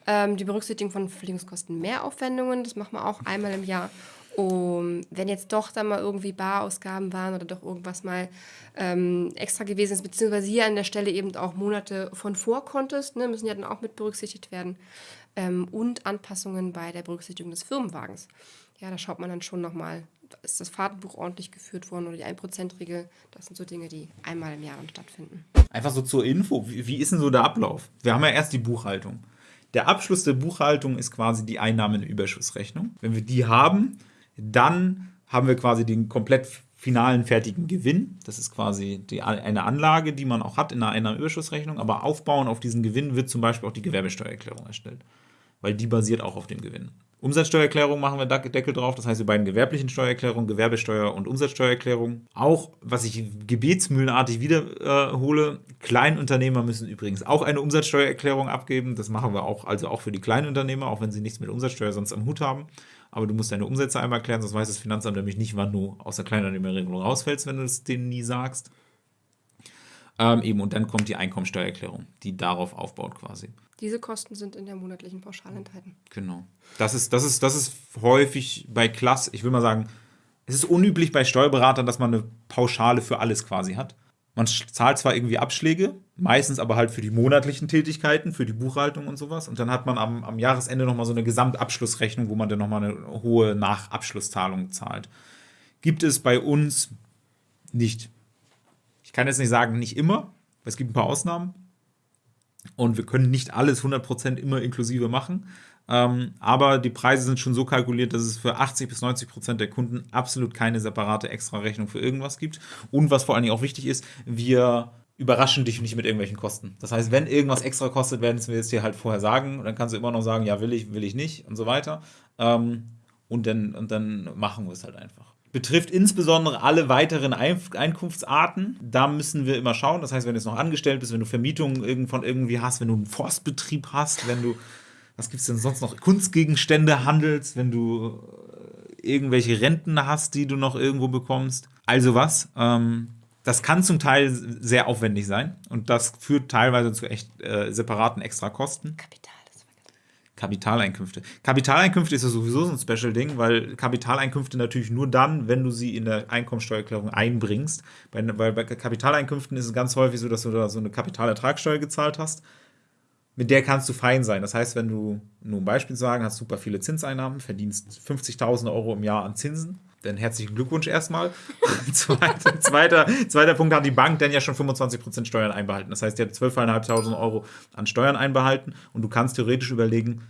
ähm, die Berücksichtigung von Verpflegungskosten, Mehraufwendungen, das machen wir auch einmal im Jahr um, wenn jetzt doch dann mal irgendwie Barausgaben waren oder doch irgendwas mal ähm, extra gewesen ist, beziehungsweise hier an der Stelle eben auch Monate von vor konntest, ne, müssen ja dann auch mit berücksichtigt werden. Ähm, und Anpassungen bei der Berücksichtigung des Firmenwagens. Ja, da schaut man dann schon nochmal, ist das Fahrtenbuch ordentlich geführt worden oder die 1%-Regel. Das sind so Dinge, die einmal im Jahr dann stattfinden. Einfach so zur Info, wie, wie ist denn so der Ablauf? Wir haben ja erst die Buchhaltung. Der Abschluss der Buchhaltung ist quasi die Einnahmenüberschussrechnung. Wenn wir die haben, dann haben wir quasi den komplett finalen fertigen Gewinn. Das ist quasi die, eine Anlage, die man auch hat in einer Überschussrechnung. Aber aufbauen auf diesen Gewinn wird zum Beispiel auch die Gewerbesteuererklärung erstellt. Weil die basiert auch auf dem Gewinn. Umsatzsteuererklärung machen wir Deckel drauf, das heißt die beiden gewerblichen Steuererklärungen, Gewerbesteuer und Umsatzsteuererklärung. Auch, was ich gebetsmühlenartig wiederhole, äh, Kleinunternehmer müssen übrigens auch eine Umsatzsteuererklärung abgeben. Das machen wir auch, also auch für die Kleinunternehmer, auch wenn sie nichts mit Umsatzsteuer sonst am Hut haben aber du musst deine Umsätze einmal klären, sonst weiß das Finanzamt nämlich nicht, wann du aus der Kleinunternehmerregelung rausfällst, wenn du es denen nie sagst. Ähm, eben, und dann kommt die Einkommensteuererklärung, die darauf aufbaut quasi. Diese Kosten sind in der monatlichen Pauschale enthalten. Genau. Das ist, das ist, das ist häufig bei Klass, ich will mal sagen, es ist unüblich bei Steuerberatern, dass man eine Pauschale für alles quasi hat. Man zahlt zwar irgendwie Abschläge, meistens aber halt für die monatlichen Tätigkeiten, für die Buchhaltung und sowas. Und dann hat man am, am Jahresende nochmal so eine Gesamtabschlussrechnung, wo man dann nochmal eine hohe Nachabschlusszahlung zahlt. Gibt es bei uns nicht. Ich kann jetzt nicht sagen, nicht immer, es gibt ein paar Ausnahmen. Und wir können nicht alles 100% immer inklusive machen. Ähm, aber die Preise sind schon so kalkuliert, dass es für 80 bis 90 Prozent der Kunden absolut keine separate Extra-Rechnung für irgendwas gibt. Und was vor allen Dingen auch wichtig ist, wir überraschen dich nicht mit irgendwelchen Kosten. Das heißt, wenn irgendwas extra kostet, werden wir es dir halt vorher sagen. Dann kannst du immer noch sagen, ja, will ich, will ich nicht und so weiter. Ähm, und, dann, und dann machen wir es halt einfach. Betrifft insbesondere alle weiteren Einkunftsarten. Da müssen wir immer schauen. Das heißt, wenn du jetzt noch angestellt bist, wenn du Vermietungen von irgendwie hast, wenn du einen Forstbetrieb hast, wenn du, was gibt es denn sonst noch, Kunstgegenstände handelst, wenn du äh, irgendwelche Renten hast, die du noch irgendwo bekommst. Also was. Ähm, das kann zum Teil sehr aufwendig sein und das führt teilweise zu echt äh, separaten Extrakosten. Kapital. Kapitaleinkünfte. Kapitaleinkünfte ist ja sowieso so ein Special-Ding, weil Kapitaleinkünfte natürlich nur dann, wenn du sie in der Einkommensteuererklärung einbringst. Bei, weil bei Kapitaleinkünften ist es ganz häufig so, dass du da so eine Kapitalertragssteuer gezahlt hast. Mit der kannst du fein sein. Das heißt, wenn du, nur ein Beispiel sagen, hast super viele Zinseinnahmen, verdienst 50.000 Euro im Jahr an Zinsen dann herzlichen Glückwunsch erstmal. zweiter, zweiter, zweiter Punkt hat die Bank dann ja schon 25% Steuern einbehalten. Das heißt, die hat 12.500 Euro an Steuern einbehalten und du kannst theoretisch überlegen,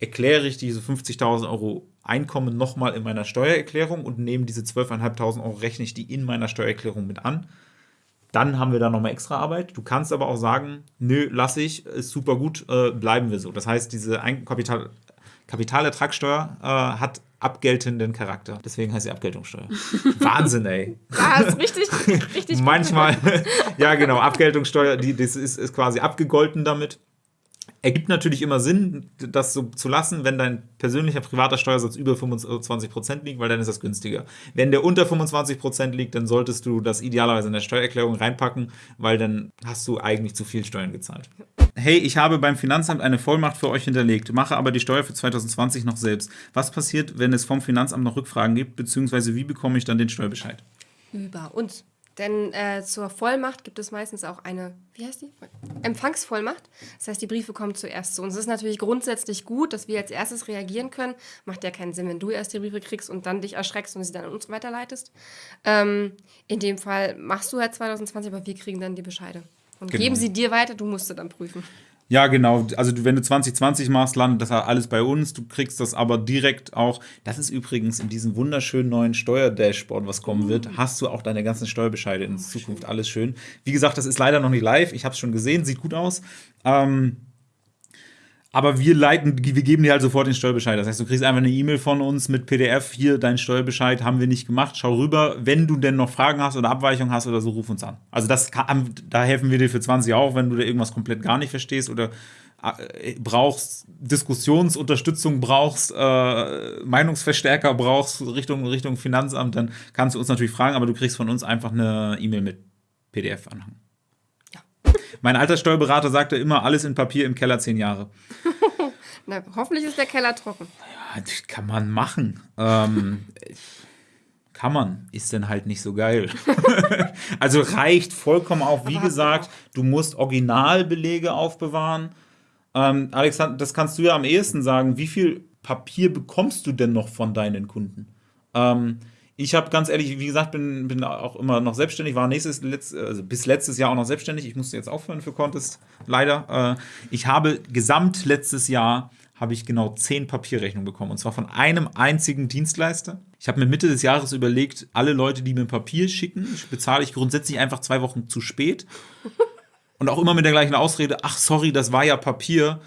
erkläre ich diese 50.000 Euro Einkommen nochmal in meiner Steuererklärung und nehme diese 12.500 Euro, rechne ich die in meiner Steuererklärung mit an. Dann haben wir da nochmal extra Arbeit. Du kannst aber auch sagen, nö, lass ich, ist super gut, äh, bleiben wir so. Das heißt, diese Kapital Kapitalertragssteuer äh, hat abgeltenden Charakter. Deswegen heißt sie Abgeltungssteuer. Wahnsinn, ey. Ja, ist richtig, richtig. Manchmal, ja genau, Abgeltungssteuer, die, das ist, ist quasi abgegolten damit. Ergibt natürlich immer Sinn, das so zu lassen, wenn dein persönlicher privater Steuersatz über 25% liegt, weil dann ist das günstiger. Wenn der unter 25% liegt, dann solltest du das idealerweise in der Steuererklärung reinpacken, weil dann hast du eigentlich zu viel Steuern gezahlt. Hey, ich habe beim Finanzamt eine Vollmacht für euch hinterlegt, mache aber die Steuer für 2020 noch selbst. Was passiert, wenn es vom Finanzamt noch Rückfragen gibt, beziehungsweise wie bekomme ich dann den Steuerbescheid? Über uns. Denn äh, zur Vollmacht gibt es meistens auch eine, wie heißt die? Empfangsvollmacht. Das heißt, die Briefe kommen zuerst zu uns. Es ist natürlich grundsätzlich gut, dass wir als erstes reagieren können. Macht ja keinen Sinn, wenn du erst die Briefe kriegst und dann dich erschreckst und sie dann an uns weiterleitest. Ähm, in dem Fall machst du halt 2020, aber wir kriegen dann die Bescheide. Und genau. geben sie dir weiter, du musst sie dann prüfen. Ja, genau. Also wenn du 2020 machst, landet das alles bei uns. Du kriegst das aber direkt auch. Das ist übrigens in diesem wunderschönen neuen Steuerdashboard, was kommen wird, hast du auch deine ganzen Steuerbescheide in Zukunft. Alles schön. Wie gesagt, das ist leider noch nicht live. Ich habe es schon gesehen, sieht gut aus. Ähm, aber wir leiten, wir geben dir halt sofort den Steuerbescheid. Das heißt, du kriegst einfach eine E-Mail von uns mit PDF, hier dein Steuerbescheid haben wir nicht gemacht, schau rüber. Wenn du denn noch Fragen hast oder Abweichungen hast oder so, ruf uns an. Also das kann, da helfen wir dir für 20 auch, wenn du da irgendwas komplett gar nicht verstehst oder äh, brauchst, Diskussionsunterstützung brauchst, äh, Meinungsverstärker brauchst Richtung, Richtung Finanzamt, dann kannst du uns natürlich fragen, aber du kriegst von uns einfach eine E-Mail mit PDF-Anhang. Mein alter Steuerberater sagte immer, alles in Papier im Keller zehn Jahre. Na, hoffentlich ist der Keller trocken. Ja, das kann man machen. Ähm, kann man, ist dann halt nicht so geil. also reicht vollkommen auf. Wie gesagt, du musst Originalbelege aufbewahren. Ähm, Alexander, das kannst du ja am ehesten sagen. Wie viel Papier bekommst du denn noch von deinen Kunden? Ähm, ich habe ganz ehrlich, wie gesagt, bin, bin auch immer noch selbstständig, war nächstes, letzt, also bis letztes Jahr auch noch selbstständig. Ich musste jetzt aufhören für Contest, leider. Äh, ich habe gesamt letztes Jahr habe ich genau zehn Papierrechnungen bekommen. Und zwar von einem einzigen Dienstleister. Ich habe mir Mitte des Jahres überlegt, alle Leute, die mir Papier schicken, bezahle ich grundsätzlich einfach zwei Wochen zu spät. Und auch immer mit der gleichen Ausrede, ach sorry, das war ja Papier.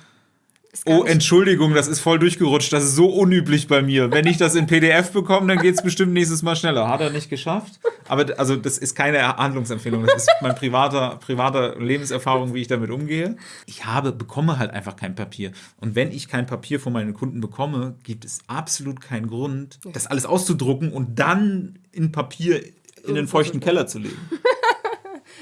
Oh, Entschuldigung, das ist voll durchgerutscht. Das ist so unüblich bei mir. Wenn ich das in PDF bekomme, dann geht es bestimmt nächstes Mal schneller. Hat er nicht geschafft. Aber also das ist keine Handlungsempfehlung. Das ist meine privater, privater Lebenserfahrung, wie ich damit umgehe. Ich habe, bekomme halt einfach kein Papier. Und wenn ich kein Papier von meinen Kunden bekomme, gibt es absolut keinen Grund, das alles auszudrucken und dann in Papier in den feuchten Keller zu legen.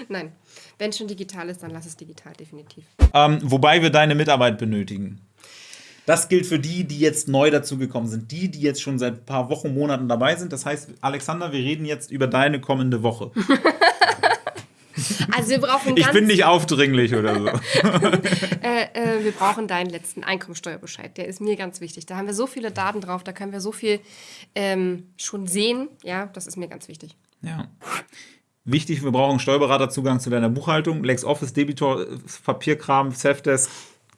Nein. Wenn es schon digital ist, dann lass es digital, definitiv. Ähm, wobei wir deine Mitarbeit benötigen. Das gilt für die, die jetzt neu dazugekommen sind. Die, die jetzt schon seit ein paar Wochen, Monaten dabei sind. Das heißt, Alexander, wir reden jetzt über deine kommende Woche. Also wir brauchen Ich bin nicht aufdringlich oder so. äh, äh, wir brauchen deinen letzten Einkommensteuerbescheid. Der ist mir ganz wichtig. Da haben wir so viele Daten drauf, da können wir so viel ähm, schon sehen. Ja, das ist mir ganz wichtig. Ja. Wichtig, wir brauchen Steuerberaterzugang zu deiner Buchhaltung, LexOffice, Debitor, Papierkram, Selfdesk,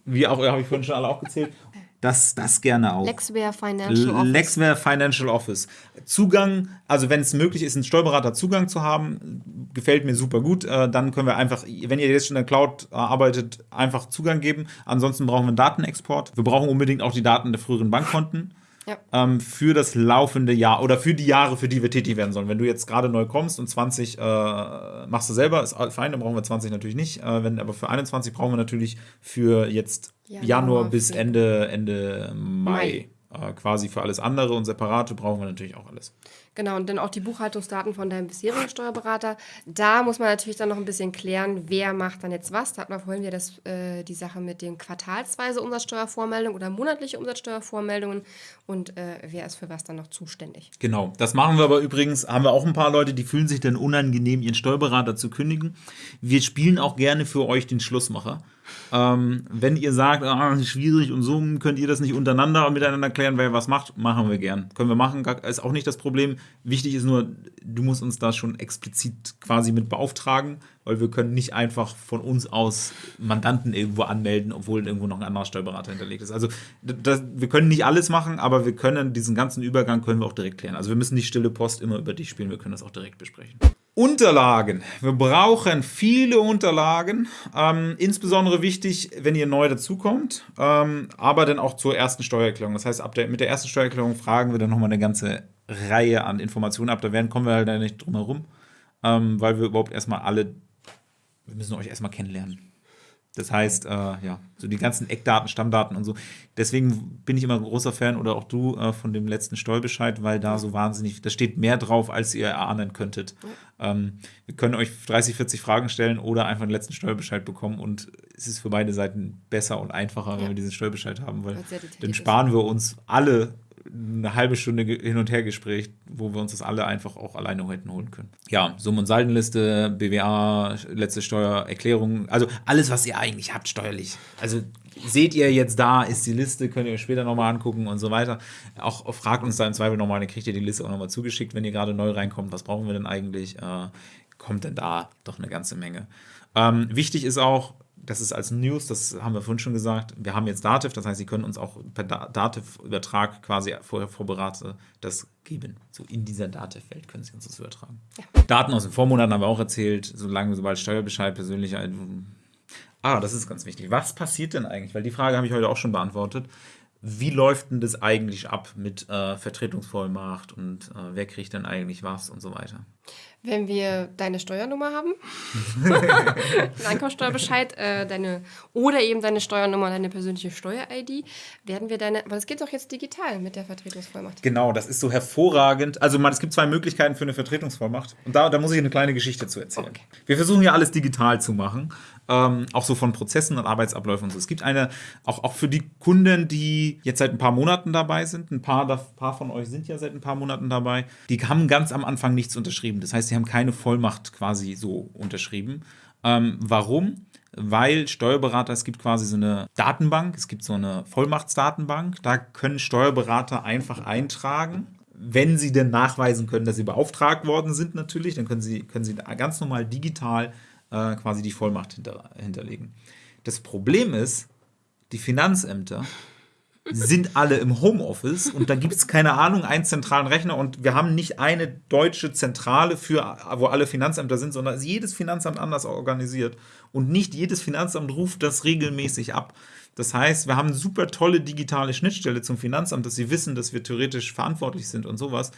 wie auch, habe ich vorhin schon alle aufgezählt. das, das gerne auch. Lexware Financial Office. Lexware Financial Office. Zugang, also wenn es möglich ist, einen Steuerberater Zugang zu haben, gefällt mir super gut. Äh, dann können wir einfach, wenn ihr jetzt schon in der Cloud äh, arbeitet, einfach Zugang geben. Ansonsten brauchen wir einen Datenexport. Wir brauchen unbedingt auch die Daten der früheren Bankkonten. Ja. Ähm, für das laufende Jahr oder für die Jahre, für die wir tätig werden sollen. Wenn du jetzt gerade neu kommst und 20 äh, machst du selber, ist fein, dann brauchen wir 20 natürlich nicht. Äh, wenn, aber für 21 brauchen wir natürlich für jetzt Januar, Januar bis. Ende, Ende Mai. Mai. Äh, quasi für alles andere und separate brauchen wir natürlich auch alles. Genau, und dann auch die Buchhaltungsdaten von deinem bisherigen Steuerberater. Da muss man natürlich dann noch ein bisschen klären, wer macht dann jetzt was. Da hatten wir vorhin wieder das, äh, die Sache mit den quartalsweise Umsatzsteuervormeldungen oder monatliche Umsatzsteuervormeldungen und äh, wer ist für was dann noch zuständig. Genau, das machen wir aber übrigens, haben wir auch ein paar Leute, die fühlen sich dann unangenehm, ihren Steuerberater zu kündigen. Wir spielen auch gerne für euch den Schlussmacher. Ähm, wenn ihr sagt, ah, schwierig und so, könnt ihr das nicht untereinander miteinander klären, wer was macht, machen wir gern. Können wir machen, ist auch nicht das Problem. Wichtig ist nur, du musst uns da schon explizit quasi mit beauftragen, weil wir können nicht einfach von uns aus Mandanten irgendwo anmelden, obwohl irgendwo noch ein anderer Steuerberater hinterlegt ist. Also das, wir können nicht alles machen, aber wir können diesen ganzen Übergang können wir auch direkt klären. Also wir müssen die stille Post immer über dich spielen, wir können das auch direkt besprechen. Unterlagen. Wir brauchen viele Unterlagen. Ähm, insbesondere wichtig, wenn ihr neu dazukommt, ähm, aber dann auch zur ersten Steuererklärung. Das heißt, ab der, mit der ersten Steuererklärung fragen wir dann nochmal eine ganze Reihe an Informationen ab. Da werden kommen wir halt nicht drum herum, ähm, weil wir überhaupt erstmal alle, wir müssen euch erstmal kennenlernen. Das heißt, äh, ja, so die ganzen Eckdaten, Stammdaten und so. Deswegen bin ich immer ein großer Fan oder auch du äh, von dem letzten Steuerbescheid, weil da so wahnsinnig, da steht mehr drauf, als ihr erahnen könntet. Ähm, wir können euch 30, 40 Fragen stellen oder einfach den letzten Steuerbescheid bekommen und es ist für beide Seiten besser und einfacher, wenn Ja. wir diesen Steuerbescheid haben, weil dann sparen wir uns alle eine halbe Stunde hin und her Gespräch, wo wir uns das alle einfach auch alleine hätten holen können. Ja, Summen- und Saldenliste, BWA, letzte Steuererklärung, also alles, was ihr eigentlich habt steuerlich. Also seht ihr jetzt da, ist die Liste, könnt ihr euch später nochmal angucken und so weiter. Auch auch fragt uns da im Zweifel nochmal, dann kriegt ihr die Liste auch nochmal zugeschickt, wenn ihr gerade neu reinkommt. Was brauchen wir denn eigentlich? Äh, kommt denn da doch eine ganze Menge. Ähm, wichtig ist auch, das ist als News, das haben wir vorhin schon gesagt, wir haben jetzt Dativ, das heißt, Sie können uns auch per Da- Dativ-Übertrag quasi vorher vorbereitet das geben. So in dieser Dativ-Welt können Sie uns das übertragen. Daten aus den Vormonaten haben wir auch erzählt, solange, sobald Steuerbescheid persönlich. Ah, das ist ganz wichtig. Was passiert denn eigentlich? Weil die Frage habe ich heute auch schon beantwortet. Wie läuft denn das eigentlich ab mit äh, Vertretungsvollmacht und äh, wer kriegt denn eigentlich was und so weiter? Wenn wir deine Steuernummer haben, den Einkommensteuerbescheid, äh, deine, oder eben deine Steuernummer, deine persönliche Steuer-ID, werden wir deine, aber das geht doch jetzt digital mit der Vertretungsvollmacht. Genau, das ist so hervorragend. Also man, es gibt zwei Möglichkeiten für eine Vertretungsvollmacht. Und da, da muss ich eine kleine Geschichte zu erzählen. Okay. Wir versuchen ja alles digital zu machen. Ähm, auch so von Prozessen und Arbeitsabläufen und so. Es gibt eine, auch, auch für die Kunden, die jetzt seit ein paar Monaten dabei sind, ein paar, da- paar von euch sind ja seit ein paar Monaten dabei, die haben ganz am Anfang nichts unterschrieben. Das heißt, sie haben keine Vollmacht quasi so unterschrieben. Ähm, warum? Weil Steuerberater, es gibt quasi so eine Datenbank, es gibt so eine Vollmachtsdatenbank, da können Steuerberater einfach eintragen, wenn sie denn nachweisen können, dass sie beauftragt worden sind, natürlich, dann können sie, können sie ganz normal digital äh, quasi die Vollmacht hinter, hinterlegen. Das Problem ist, die Finanzämter sind alle im Homeoffice und da gibt es keine Ahnung, einen zentralen Rechner und wir haben nicht eine deutsche Zentrale für, wo alle Finanzämter sind, sondern ist jedes Finanzamt anders organisiert und nicht jedes Finanzamt ruft das regelmäßig ab. Das heißt, wir haben eine super tolle digitale Schnittstelle zum Finanzamt, dass sie wissen, dass wir theoretisch verantwortlich sind und sowas.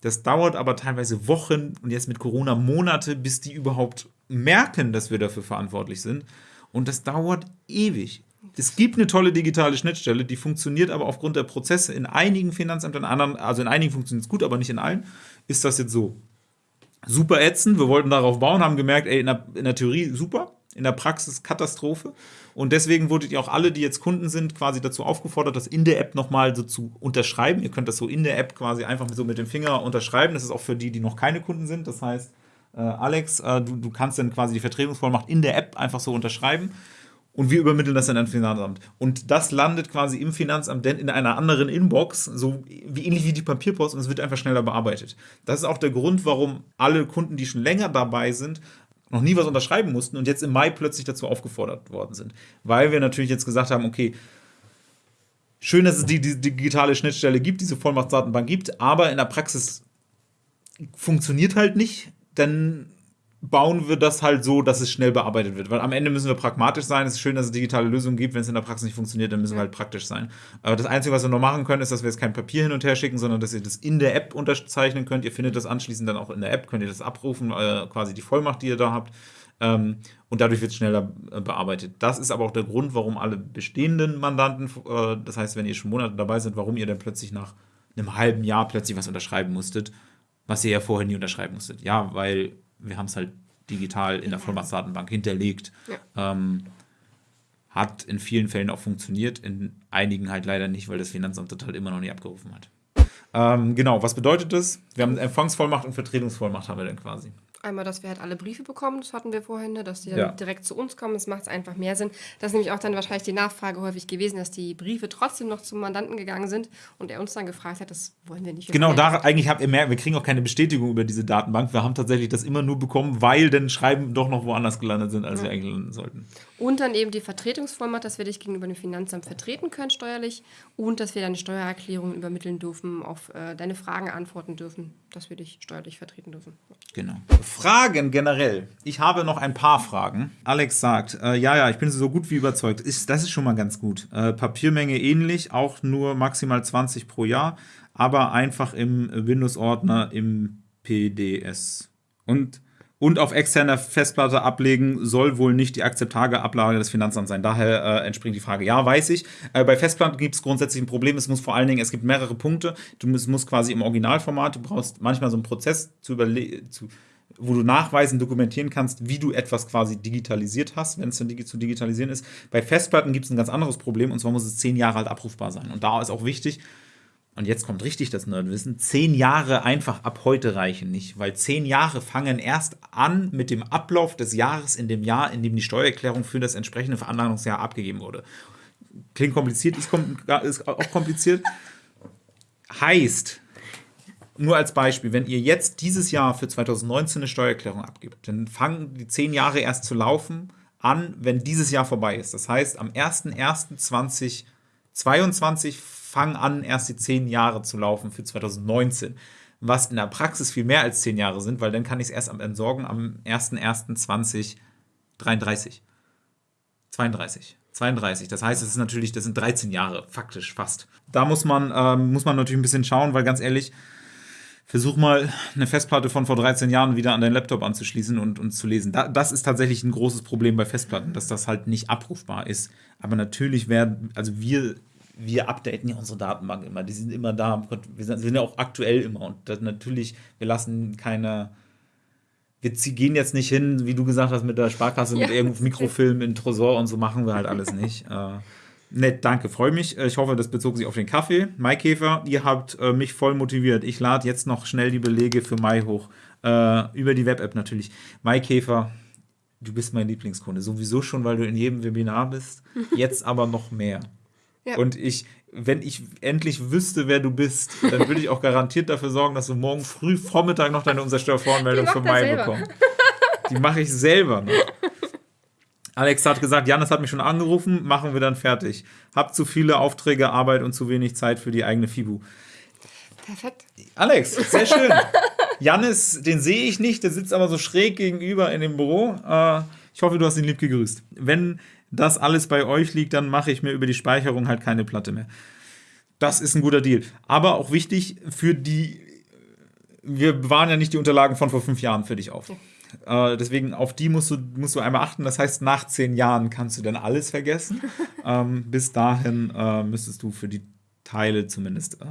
Das dauert aber teilweise Wochen und jetzt mit Corona Monate, bis die überhaupt merken, dass wir dafür verantwortlich sind. Und das dauert ewig. Es gibt eine tolle digitale Schnittstelle, die funktioniert aber aufgrund der Prozesse in einigen Finanzämtern, in anderen, also in einigen funktioniert es gut, aber nicht in allen, ist das jetzt so. Super ätzend, wir wollten darauf bauen, haben gemerkt, ey, in der, in der Theorie super, in der Praxis Katastrophe. Und deswegen wurdet ihr auch alle, die jetzt Kunden sind, quasi dazu aufgefordert, das in der App nochmal so zu unterschreiben. Ihr könnt das so in der App quasi einfach so mit dem Finger unterschreiben. Das ist auch für die, die noch keine Kunden sind. Das heißt, äh, Alex, äh, du, du kannst dann quasi die Vertretungsvollmacht in der App einfach so unterschreiben. Und wir übermitteln das dann an das Finanzamt. Und das landet quasi im Finanzamt dann in einer anderen Inbox, so wie ähnlich wie die Papierpost, und es wird einfach schneller bearbeitet. Das ist auch der Grund, warum alle Kunden, die schon länger dabei sind, noch nie was unterschreiben mussten und jetzt im Mai plötzlich dazu aufgefordert worden sind. Weil wir natürlich jetzt gesagt haben, okay, schön, dass es die, die digitale Schnittstelle gibt, diese Vollmachtsdatenbank gibt, aber in der Praxis funktioniert halt nicht, dann bauen wir das halt so, dass es schnell bearbeitet wird. Weil am Ende müssen wir pragmatisch sein. Es ist schön, dass es digitale Lösungen gibt. Wenn es in der Praxis nicht funktioniert, dann müssen wir halt praktisch sein. Aber das Einzige, was wir noch machen können, ist, dass wir jetzt kein Papier hin und her schicken, sondern dass ihr das in der App unterzeichnen könnt. Ihr findet das anschließend dann auch in der App, könnt ihr das abrufen, äh, quasi die Vollmacht, die ihr da habt. Ähm, und dadurch wird es schneller äh, bearbeitet. Das ist aber auch der Grund, warum alle bestehenden Mandanten, äh, das heißt, wenn ihr schon Monate dabei seid, warum ihr dann plötzlich nach einem halben Jahr plötzlich was unterschreiben musstet, was ihr ja vorher nie unterschreiben musstet. Ja, weil wir haben es halt digital in der Vollmachtsdatenbank hinterlegt. Ja. Ähm, hat in vielen Fällen auch funktioniert, in einigen halt leider nicht, weil das Finanzamt das halt immer noch nicht abgerufen hat. Ähm, genau, was bedeutet das? Wir haben Empfangsvollmacht und Vertretungsvollmacht haben wir dann quasi. Einmal, dass wir halt alle Briefe bekommen, das hatten wir vorhin, ne, dass die dann ja. direkt zu uns kommen. Das macht es einfach mehr Sinn. Das ist nämlich auch dann wahrscheinlich die Nachfrage häufig gewesen, dass die Briefe trotzdem noch zum Mandanten gegangen sind und er uns dann gefragt hat, das wollen wir nicht. Genau, da eigentlich habt ihr mehr, wir kriegen auch keine Bestätigung über diese Datenbank. Wir haben tatsächlich das immer nur bekommen, weil dann Schreiben doch noch woanders gelandet sind, als ja. wir eigentlich landen sollten. Und dann eben die Vertretungsvollmacht, dass wir dich gegenüber dem Finanzamt vertreten können steuerlich und dass wir deine Steuererklärung übermitteln dürfen, auf äh, deine Fragen antworten dürfen, dass wir dich steuerlich vertreten dürfen. Genau. Fragen generell. Ich habe noch ein paar Fragen. Alex sagt, äh, ja, ja, ich bin so gut wie überzeugt. Ist, das ist schon mal ganz gut. Äh, Papiermenge ähnlich, auch nur maximal 20 pro Jahr, aber einfach im Windows-Ordner im PDS. Und und auf externer Festplatte ablegen soll wohl nicht die akzeptable Ablage des Finanzamts sein. Daher äh, entspringt die Frage. Ja, weiß ich. Äh, bei Festplatten gibt es grundsätzlich ein Problem. Es muss vor allen Dingen, es gibt mehrere Punkte. Du musst, musst quasi im Originalformat, du brauchst manchmal so einen Prozess zu überlegen, wo du nachweisen, dokumentieren kannst, wie du etwas quasi digitalisiert hast, wenn es dann zu digitalisieren ist. Bei Festplatten gibt es ein ganz anderes Problem, und zwar muss es zehn Jahre alt abrufbar sein. Und da ist auch wichtig, und jetzt kommt richtig das Nerdwissen, zehn Jahre einfach ab heute reichen nicht, weil zehn Jahre fangen erst an mit dem Ablauf des Jahres in dem Jahr, in dem die Steuererklärung für das entsprechende Veranlagungsjahr abgegeben wurde. Klingt kompliziert, ist, ist auch kompliziert. heißt, nur als Beispiel, wenn ihr jetzt dieses Jahr für 2019 eine Steuererklärung abgibt, dann fangen die zehn Jahre erst zu laufen an, wenn dieses Jahr vorbei ist. Das heißt, am 01.01.2022 fangen an, erst die zehn Jahre zu laufen für 2019. Was in der Praxis viel mehr als zehn Jahre sind, weil dann kann ich es erst am entsorgen am 01.01.2033. 32. 32. Das heißt, es ist natürlich, das sind 13 Jahre, faktisch fast. Da muss man, ähm, muss man natürlich ein bisschen schauen, weil ganz ehrlich, versuch mal eine Festplatte von vor 13 Jahren wieder an deinen Laptop anzuschließen und, und zu lesen. Da, das ist tatsächlich ein großes Problem bei Festplatten, dass das halt nicht abrufbar ist. Aber natürlich werden, also wir wir updaten ja unsere Datenbank immer. Die sind immer da. Wir sind, ja auch aktuell immer. Und das natürlich, wir lassen keine. Wir gehen jetzt nicht hin, wie du gesagt hast, mit der Sparkasse, ja. mit irgendeinem Mikrofilm in Tresor und so machen wir halt alles nicht. äh, nett, danke, freue mich. Äh, ich hoffe, das bezog sich auf den Kaffee. Maikäfer, ihr habt äh, mich voll motiviert. Ich lade jetzt noch schnell die Belege für Mai hoch. Äh, über die Web-App natürlich. Maikäfer, du bist mein Lieblingskunde. Sowieso schon, weil du in jedem Webinar bist. Jetzt aber noch mehr. Ja. Und ich, wenn ich endlich wüsste, wer du bist, dann würde ich auch garantiert dafür sorgen, dass du morgen früh Vormittag noch deine Umsatzsteuervoranmeldung für Mai bekommst. Die mache ich selber noch. Alex hat gesagt, Janis hat mich schon angerufen, machen wir dann fertig. Hab zu viele Aufträge, Arbeit und zu wenig Zeit für die eigene FIBU. Perfekt. Alex, sehr schön. Janis, den sehe ich nicht, der sitzt aber so schräg gegenüber in dem Büro. Äh, ich hoffe, du hast ihn lieb gegrüßt. Wenn das alles bei euch liegt, dann mache ich mir über die Speicherung halt keine Platte mehr. Das ist ein guter Deal. Aber auch wichtig für die. Wir bewahren ja nicht die Unterlagen von vor fünf Jahren für dich auf. Äh, deswegen auf die musst du, musst du einmal achten. Das heißt, nach zehn Jahren kannst du dann alles vergessen. ähm, bis dahin äh, müsstest du für die Teile zumindest äh,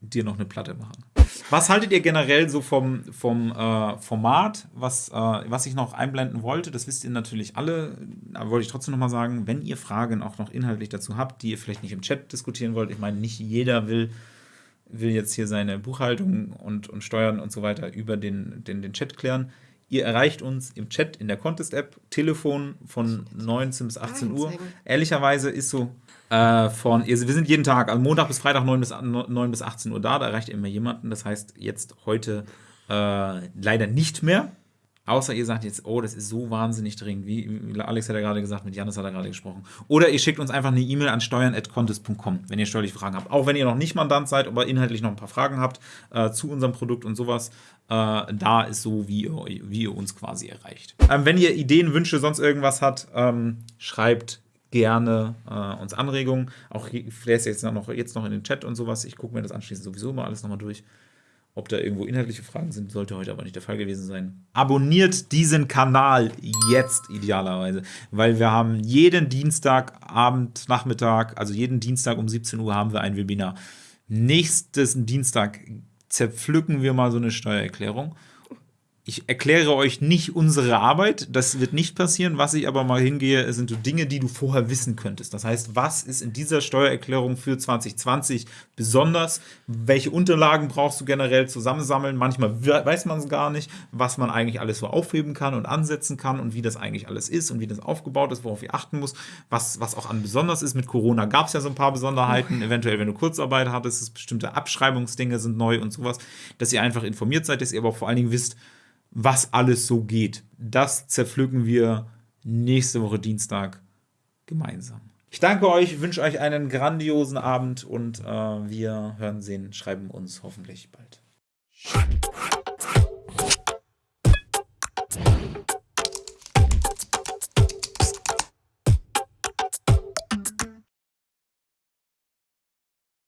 dir noch eine Platte machen. Was haltet ihr generell so vom, vom äh, Format, was, äh, was ich noch einblenden wollte? Das wisst ihr natürlich alle, aber wollte ich trotzdem noch mal sagen, wenn ihr Fragen auch noch inhaltlich dazu habt, die ihr vielleicht nicht im Chat diskutieren wollt, ich meine, nicht jeder will, will jetzt hier seine Buchhaltung und, und Steuern und so weiter über den, den, den Chat klären. Ihr erreicht uns im Chat in der Contest-App, Telefon von 19 bis 18 Uhr. Ehrlicherweise ist so, äh, von, wir sind jeden Tag, also Montag bis Freitag 9 bis, 9 bis 18 Uhr da, da erreicht ihr immer jemanden. Das heißt, jetzt heute äh, leider nicht mehr. Außer ihr sagt jetzt, oh, das ist so wahnsinnig dringend, wie Alex hat ja gerade gesagt, mit Janis hat er gerade gesprochen. Oder ihr schickt uns einfach eine E-Mail an steuern.contest.com, wenn ihr steuerliche Fragen habt. Auch wenn ihr noch nicht Mandant seid, aber inhaltlich noch ein paar Fragen habt äh, zu unserem Produkt und sowas. Äh, da ist so, wie ihr, wie ihr uns quasi erreicht. Ähm, wenn ihr Ideen, Wünsche, sonst irgendwas habt, ähm, schreibt gerne äh, uns Anregungen. Auch vielleicht jetzt noch, jetzt noch in den Chat und sowas. Ich gucke mir das anschließend sowieso mal alles nochmal durch. Ob da irgendwo inhaltliche Fragen sind, sollte heute aber nicht der Fall gewesen sein. Abonniert diesen Kanal jetzt idealerweise, weil wir haben jeden Dienstagabend, Nachmittag, also jeden Dienstag um 17 Uhr haben wir ein Webinar. Nächsten Dienstag zerpflücken wir mal so eine Steuererklärung ich erkläre euch nicht unsere Arbeit, das wird nicht passieren. Was ich aber mal hingehe, sind so Dinge, die du vorher wissen könntest. Das heißt, was ist in dieser Steuererklärung für 2020 besonders? Welche Unterlagen brauchst du generell zusammensammeln? Manchmal weiß man es gar nicht, was man eigentlich alles so aufheben kann und ansetzen kann und wie das eigentlich alles ist und wie das aufgebaut ist, worauf ihr achten muss, was, was auch an besonders ist. Mit Corona gab es ja so ein paar Besonderheiten. Eventuell, wenn du Kurzarbeit hattest, bestimmte Abschreibungsdinge sind neu und sowas, dass ihr einfach informiert seid, dass ihr aber vor allen Dingen wisst, was alles so geht. Das zerpflücken wir nächste Woche Dienstag gemeinsam. Ich danke euch, wünsche euch einen grandiosen Abend und äh, wir hören, sehen, schreiben uns hoffentlich bald.